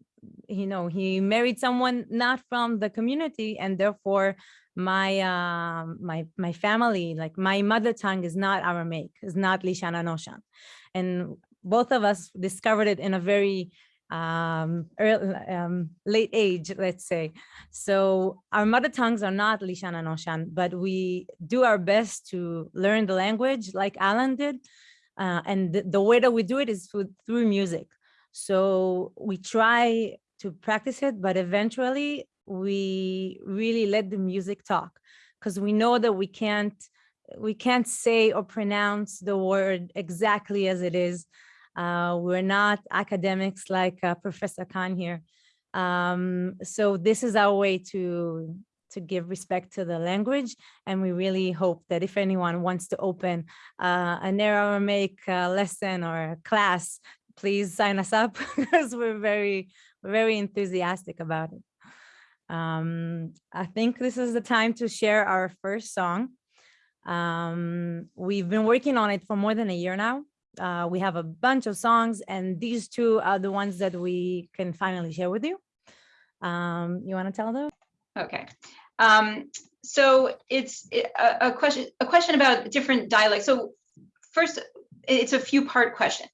you know he married someone not from the community and therefore my um my my family like my mother tongue is not aramaic is not lishana noshan and both of us discovered it in a very um, early, um, late age, let's say. So our mother tongues are not Lishana Noshan, but we do our best to learn the language like Alan did. Uh, and the, the, way that we do it is through, through music. So we try to practice it, but eventually we really let the music talk because we know that we can't we can't say or pronounce the word exactly as it is uh, we're not academics like uh, Professor Khan here. Um, so this is our way to to give respect to the language. And we really hope that if anyone wants to open uh, an Aramaic uh, lesson or class, please sign us up <laughs> because we're very, very enthusiastic about it. Um, I think this is the time to share our first song. Um, we've been working on it for more than a year now. Uh, we have a bunch of songs and these two are the ones that we can finally share with you. Um, you want to tell them? Okay. Um, so it's a, a question a question about different dialects. So first, it's a few part question.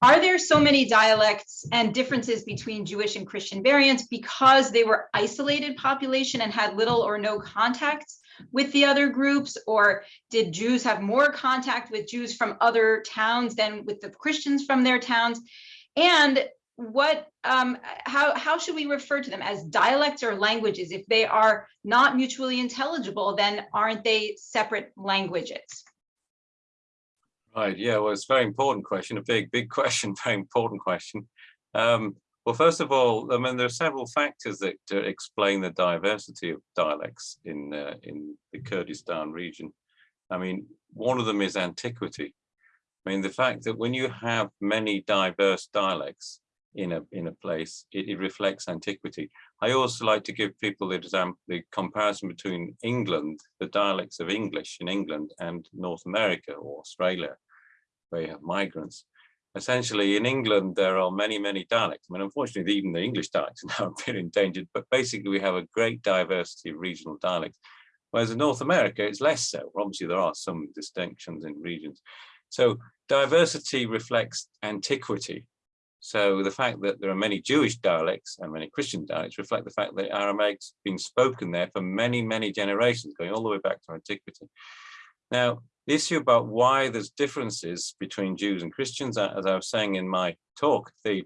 Are there so many dialects and differences between Jewish and Christian variants because they were isolated population and had little or no contact with the other groups? Or did Jews have more contact with Jews from other towns than with the Christians from their towns? And what um, how how should we refer to them as dialects or languages if they are not mutually intelligible then aren't they separate languages right yeah well it's a very important question a big big <laughs> question very important question. Um, well first of all i mean there are several factors that uh, explain the diversity of dialects in uh, in the kurdistan region. I mean one of them is antiquity. I mean the fact that when you have many diverse dialects in a in a place, it, it, reflects antiquity. I also like to give people the example, the comparison between England, the dialects of English in England and North America or Australia, where you have migrants. Essentially, in England, there are many, many dialects. I mean, unfortunately, even the English dialects are <laughs> now a bit endangered, but basically we have a great diversity of regional dialects. Whereas in North America, it's less so. Obviously, there are some distinctions in regions. So diversity reflects antiquity so the fact that there are many Jewish dialects and many Christian dialects reflect the fact that Aramaic's been spoken there for many, many generations, going all the way back to antiquity. Now, the issue about why there's differences between Jews and Christians, as I was saying in my talk, the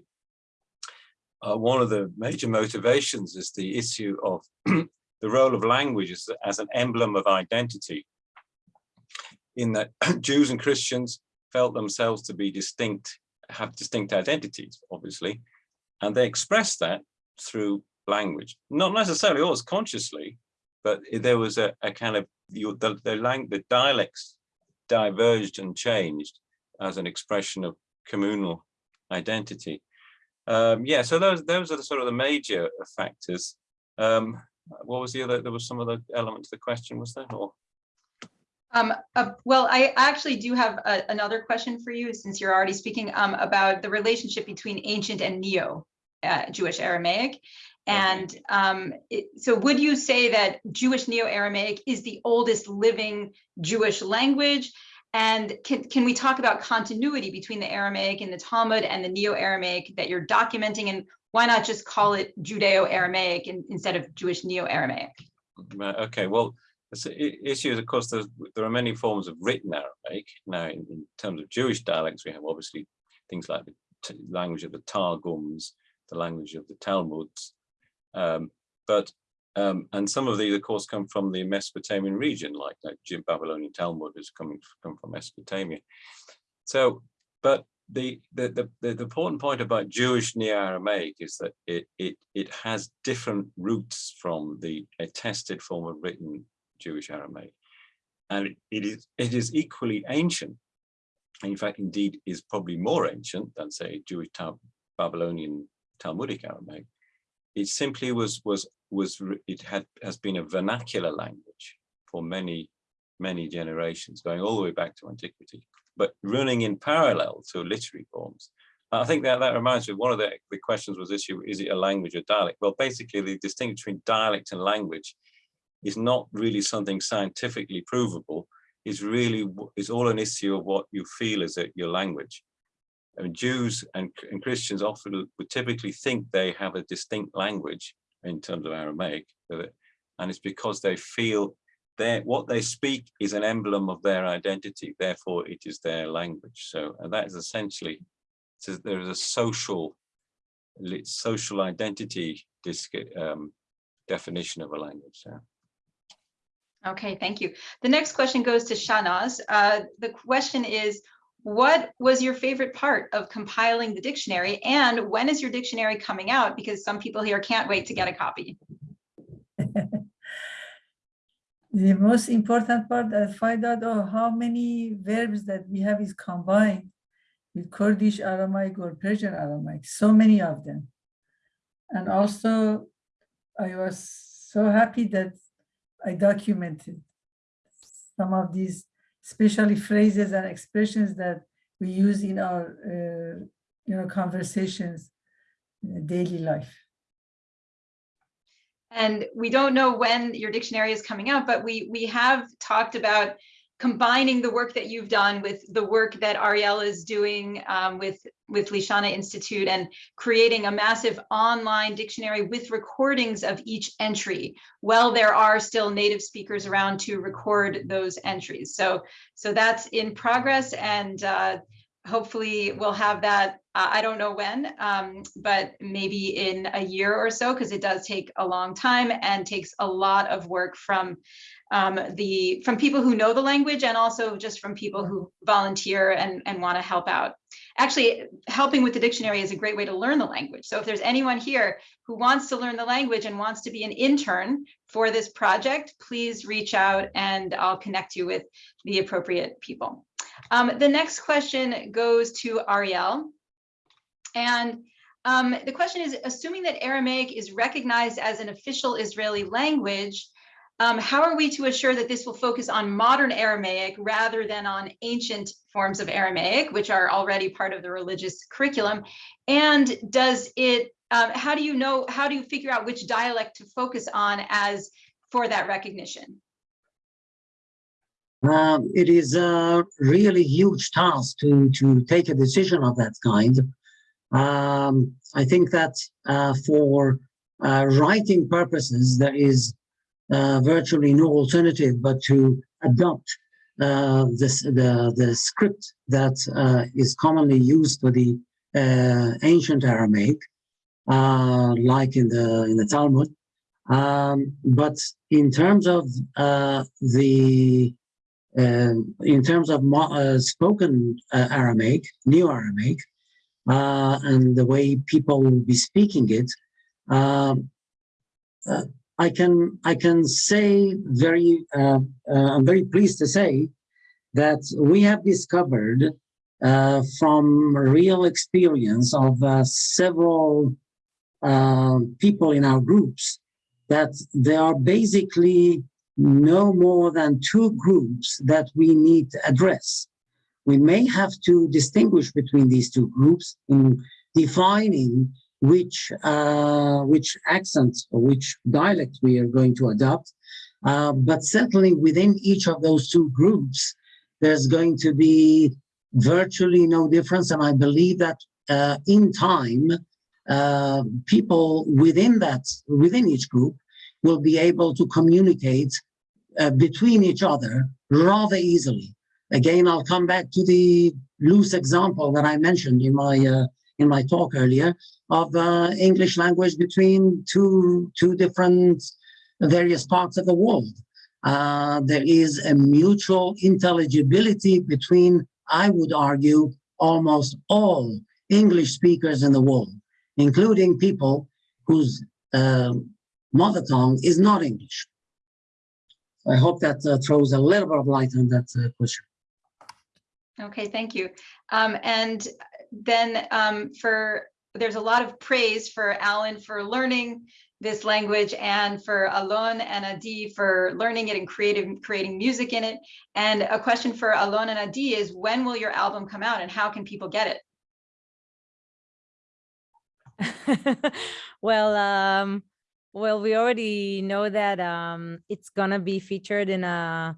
uh, one of the major motivations is the issue of <clears throat> the role of language as, as an emblem of identity. in that <clears throat> Jews and Christians felt themselves to be distinct, have distinct identities, obviously, and they expressed that through language, not necessarily always consciously, but there was a, a kind of the the, the dialects diverged and changed as an expression of communal identity. Um, yeah, so those those are the sort of the major factors. Um, what was the other? There was some other element to the question, was there? Or Um, uh, well, I actually do have a- another question for you, since you're already speaking, um, about the relationship between ancient and neo uh, Jewish Aramaic. And um, it- so would you say that Jewish Neo-Aramaic is the oldest living Jewish language? And can, can we talk about continuity between the Aramaic and the Talmud and the Neo-Aramaic that you're documenting? And why not just call it Judeo-Aramaic in- instead of Jewish Neo-Aramaic? Okay, well, the issue is, of course, there are many forms of written Aramaic. Now, in, in terms of Jewish dialects, we have obviously things like the language of the Targums, the language of the Talmuds. Um, but, um, and some of these, of course, come from the Mesopotamian region, like that Jim Babylonian Talmud is coming come from Mesopotamia. So, but the, the, the, the, important point about Jewish Neo-Aramaic is that it, it, it has different roots from the attested form of written Jewish Aramaic. And it, is it is equally ancient. And in fact, indeed, is probably more ancient than say Jewish Babylonian Talmudic Aramaic. It simply was was was it had has been a vernacular language for many many generations, going all the way back to antiquity, but running in parallel to literary forms. I think that that reminds me of one of the, the questions was issue, is it a language or dialect? Well, basically the distinction between dialect and language is not really something scientifically provable. It's really, it's all an issue of what you feel is it your language. I mean, Jews and, and Christians often would typically think they have a distinct language in terms of Aramaic, and it's because they feel that what they speak is an emblem of their identity, therefore it is their language. So, and that is essentially, so there is a social, social identity um, definition of a language. So. Okay, thank you. The next question goes to Shanaz. Uh, the question is, what was your favorite part of compiling the dictionary and when is your dictionary coming out? Because some people here can't wait to get a copy. <laughs> the most important part that I find out oh, how many verbs that we have is combined with Kurdish Aramaic or Persian Aramaic, so many of them. And also, I was so happy that I documented some of these, especially phrases and expressions that we use in our uh, you know, conversations, daily life. And we don't know when your dictionary is coming out, but we we have talked about combining the work that you've done with the work that Ariel is doing um, with with Lishana Institute and creating a massive online dictionary with recordings of each entry. Well, there are still native speakers around to record those entries. So so that's in progress and uh, hopefully we'll have that uh, I don't know when, um, but maybe in a year or so, because it does take a long time and takes a lot of work from um, the from people who know the language and also just from people who volunteer and, and want to help out. Actually, helping with the dictionary is a great way to learn the language. So if there's anyone here who wants to learn the language and wants to be an intern for this project, please reach out and I'll connect you with the appropriate people. Um, the next question goes to Ariel. And um, the question is, assuming that Aramaic is recognized as an official Israeli language, um, how are we to assure that this will focus on modern Aramaic rather than on ancient forms of Aramaic, which are already part of the religious curriculum? And does it, um, how do you know, how do you figure out which dialect to focus on as for that recognition? Um, it is a really huge task to, to take a decision of that kind. Um, I think that uh, for uh, writing purposes, there is uh, virtually no alternative but to adopt uh, this, the, the script that uh, is commonly used for the uh, ancient Aramaic, like in the, in the Talmud. Um, but in terms of the in terms of spoken Aramaic, Neo Aramaic, and the way people will be speaking it, um, uh, I can I can say very uh, uh, I'm very pleased to say that we have discovered uh, from real experience of uh, several people in our groups that there are basically no more than two groups that we need to address. We may have to distinguish between these two groups in defining which uh, which accents or which dialect we are going to adopt. Uh, but certainly within each of those two groups, there's going to be virtually no difference. And I believe that uh, in time, uh, people within that, within each group will be able to communicate uh, between each other rather easily. Again, I'll come back to the loose example that I mentioned in my uh, in my talk earlier of uh, English language between two two different various parts of the world. Uh, there is a mutual intelligibility between, I would argue, almost all English speakers in the world, including people whose uh, mother tongue is not English. I hope that uh, throws a little bit of light on that uh, question. Okay, thank you. Um, and then um, for there's a lot of praise for Alan for learning this language and for Alon and Adi for learning it and creative, creating music in it. And a question for Alon and Adi is when will your album come out and how can people get it? <laughs> well, um, well, we already know that um, it's gonna be featured in a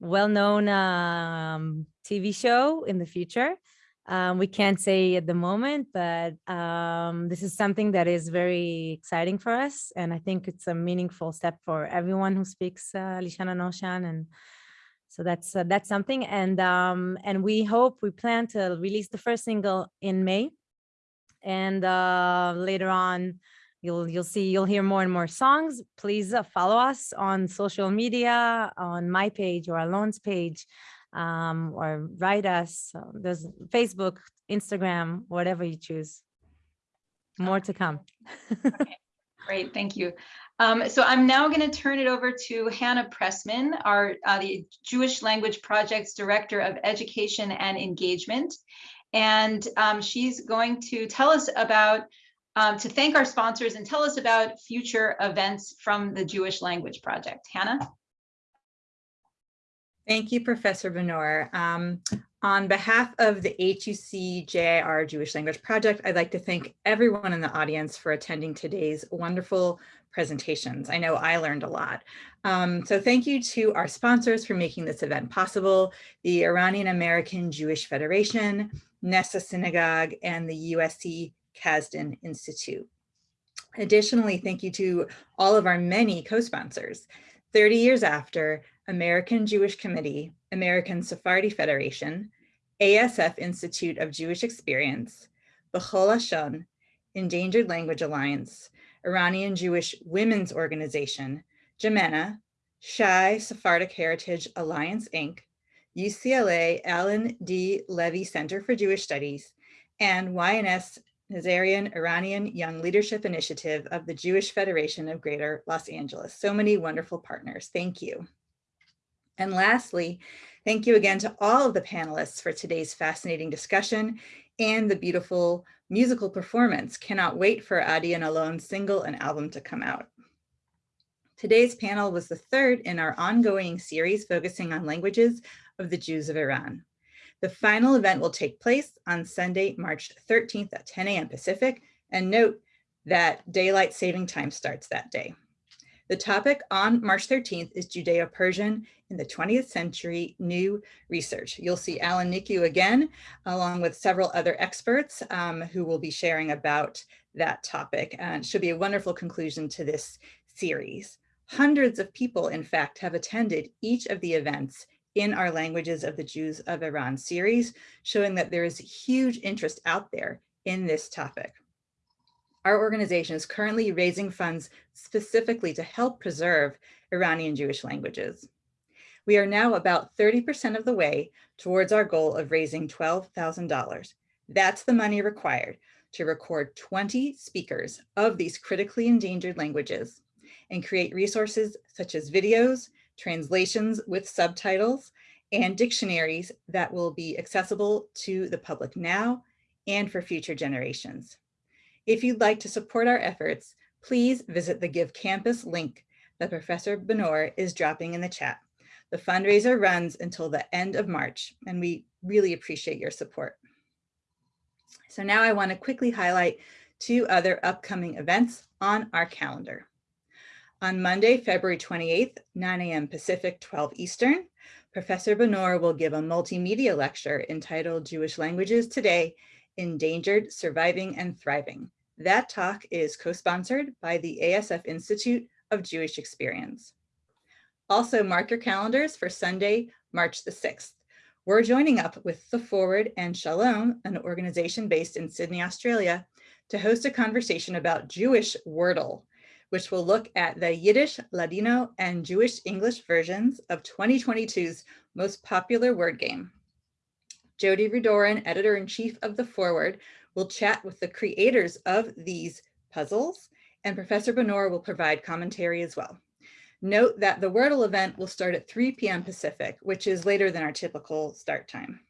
well-known um, TV show in the future. Um, we can't say at the moment, but um, this is something that is very exciting for us. And I think it's a meaningful step for everyone who speaks uh, Lishana Noshan. And so that's uh, that's something. And um, and we hope, we plan to release the first single in May. And uh, later on, You'll, you'll see, you'll hear more and more songs. Please uh, follow us on social media, on my page or Alon's page, um, or write us. So there's Facebook, Instagram, whatever you choose. More to come. okay. <laughs> Great, thank you. Um, so I'm now going to turn it over to Hannah Pressman, our uh, the Jewish Language Project's Director of Education and Engagement. And um, she's going to tell us about um, to thank our sponsors and tell us about future events from the Jewish Language Project. Hannah? Thank you, Professor Benor. Um, on behalf of the HUC JIR Jewish Language Project, I'd like to thank everyone in the audience for attending today's wonderful presentations. I know I learned a lot. Um, so thank you to our sponsors for making this event possible, the Iranian American Jewish Federation, Nessah Synagogue, and the USC Casden Institute. Additionally, thank you to all of our many co-sponsors. 30 years after, American Jewish Committee, American Sephardi Federation, ASF Institute of Jewish Experience, B'chol Lashon, Endangered Language Alliance, Iranian Jewish Women's Organization, JIMENA, Shai Sephardic Heritage Alliance, Inc., UCLA Alan D. Leve Center for Jewish Studies, and YNS Nazarian Iranian Young Leadership Initiative of the Jewish Federation of Greater Los Angeles. So many wonderful partners. Thank you. And lastly, thank you again to all of the panelists for today's fascinating discussion and the beautiful musical performance. Cannot wait for Adi and Alon's single and album to come out. Today's panel was the third in our ongoing series focusing on languages of the Jews of Iran. The final event will take place on Sunday, March 13th at 10 a.m. Pacific, and note that daylight saving time starts that day. The topic on March 13th is Judeo-Persian in the 20th century new research. You'll see Alan Niku again, along with several other experts um, who will be sharing about that topic. And should be a wonderful conclusion to this series. Hundreds of people, in fact, have attended each of the events in our Languages of the Jews of Iran series, showing that there is huge interest out there in this topic. Our organization is currently raising funds specifically to help preserve Iranian Jewish languages. We are now about 30% of the way towards our goal of raising $12,000. That's the money required to record 20 speakers of these critically endangered languages and create resources such as videos, translations with subtitles, and dictionaries that will be accessible to the public now and for future generations. If you'd like to support our efforts, please visit the Give Campus link that Professor Benor is dropping in the chat. The fundraiser runs until the end of March, and we really appreciate your support. So now I want to quickly highlight two other upcoming events on our calendar. On Monday, February 28th, 9 a.m. Pacific, 12 Eastern, Professor Benor will give a multimedia lecture entitled Jewish Languages Today, Endangered, Surviving, and Thriving. That talk is co-sponsored by the ASF Institute of Jewish Experience. Also mark your calendars for Sunday, March the 6th. We're joining up with The Forward and Shalom, an organization based in Sydney, Australia, to host a conversation about Jewish Wordle, which will look at the Yiddish, Ladino, and Jewish English versions of 2022's most popular word game. Jodi Rudoren, editor-in-chief of The Forward, will chat with the creators of these puzzles, and Professor Benor will provide commentary as well. Note that the Wordle event will start at 3 p.m. Pacific, which is later than our typical start time.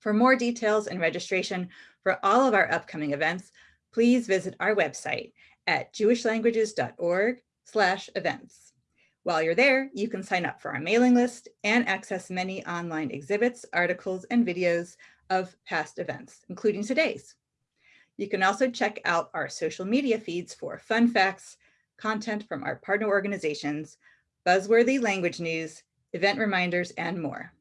For more details and registration for all of our upcoming events, please visit our website at jewishlanguages.org slash events. While you're there, you can sign up for our mailing list and access many online exhibits, articles, and videos of past events, including today's. You can also check out our social media feeds for fun facts, content from our partner organizations, buzzworthy language news, event reminders, and more.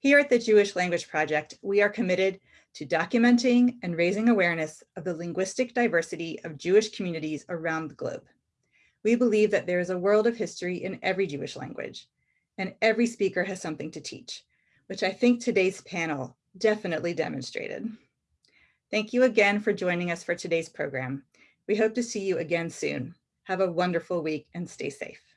Here at the Jewish Language Project, we are committed to documenting and raising awareness of the linguistic diversity of Jewish communities around the globe. We believe that there is a world of history in every Jewish language, and every speaker has something to teach, which I think today's panel definitely demonstrated. Thank you again for joining us for today's program. We hope to see you again soon. Have a wonderful week and stay safe.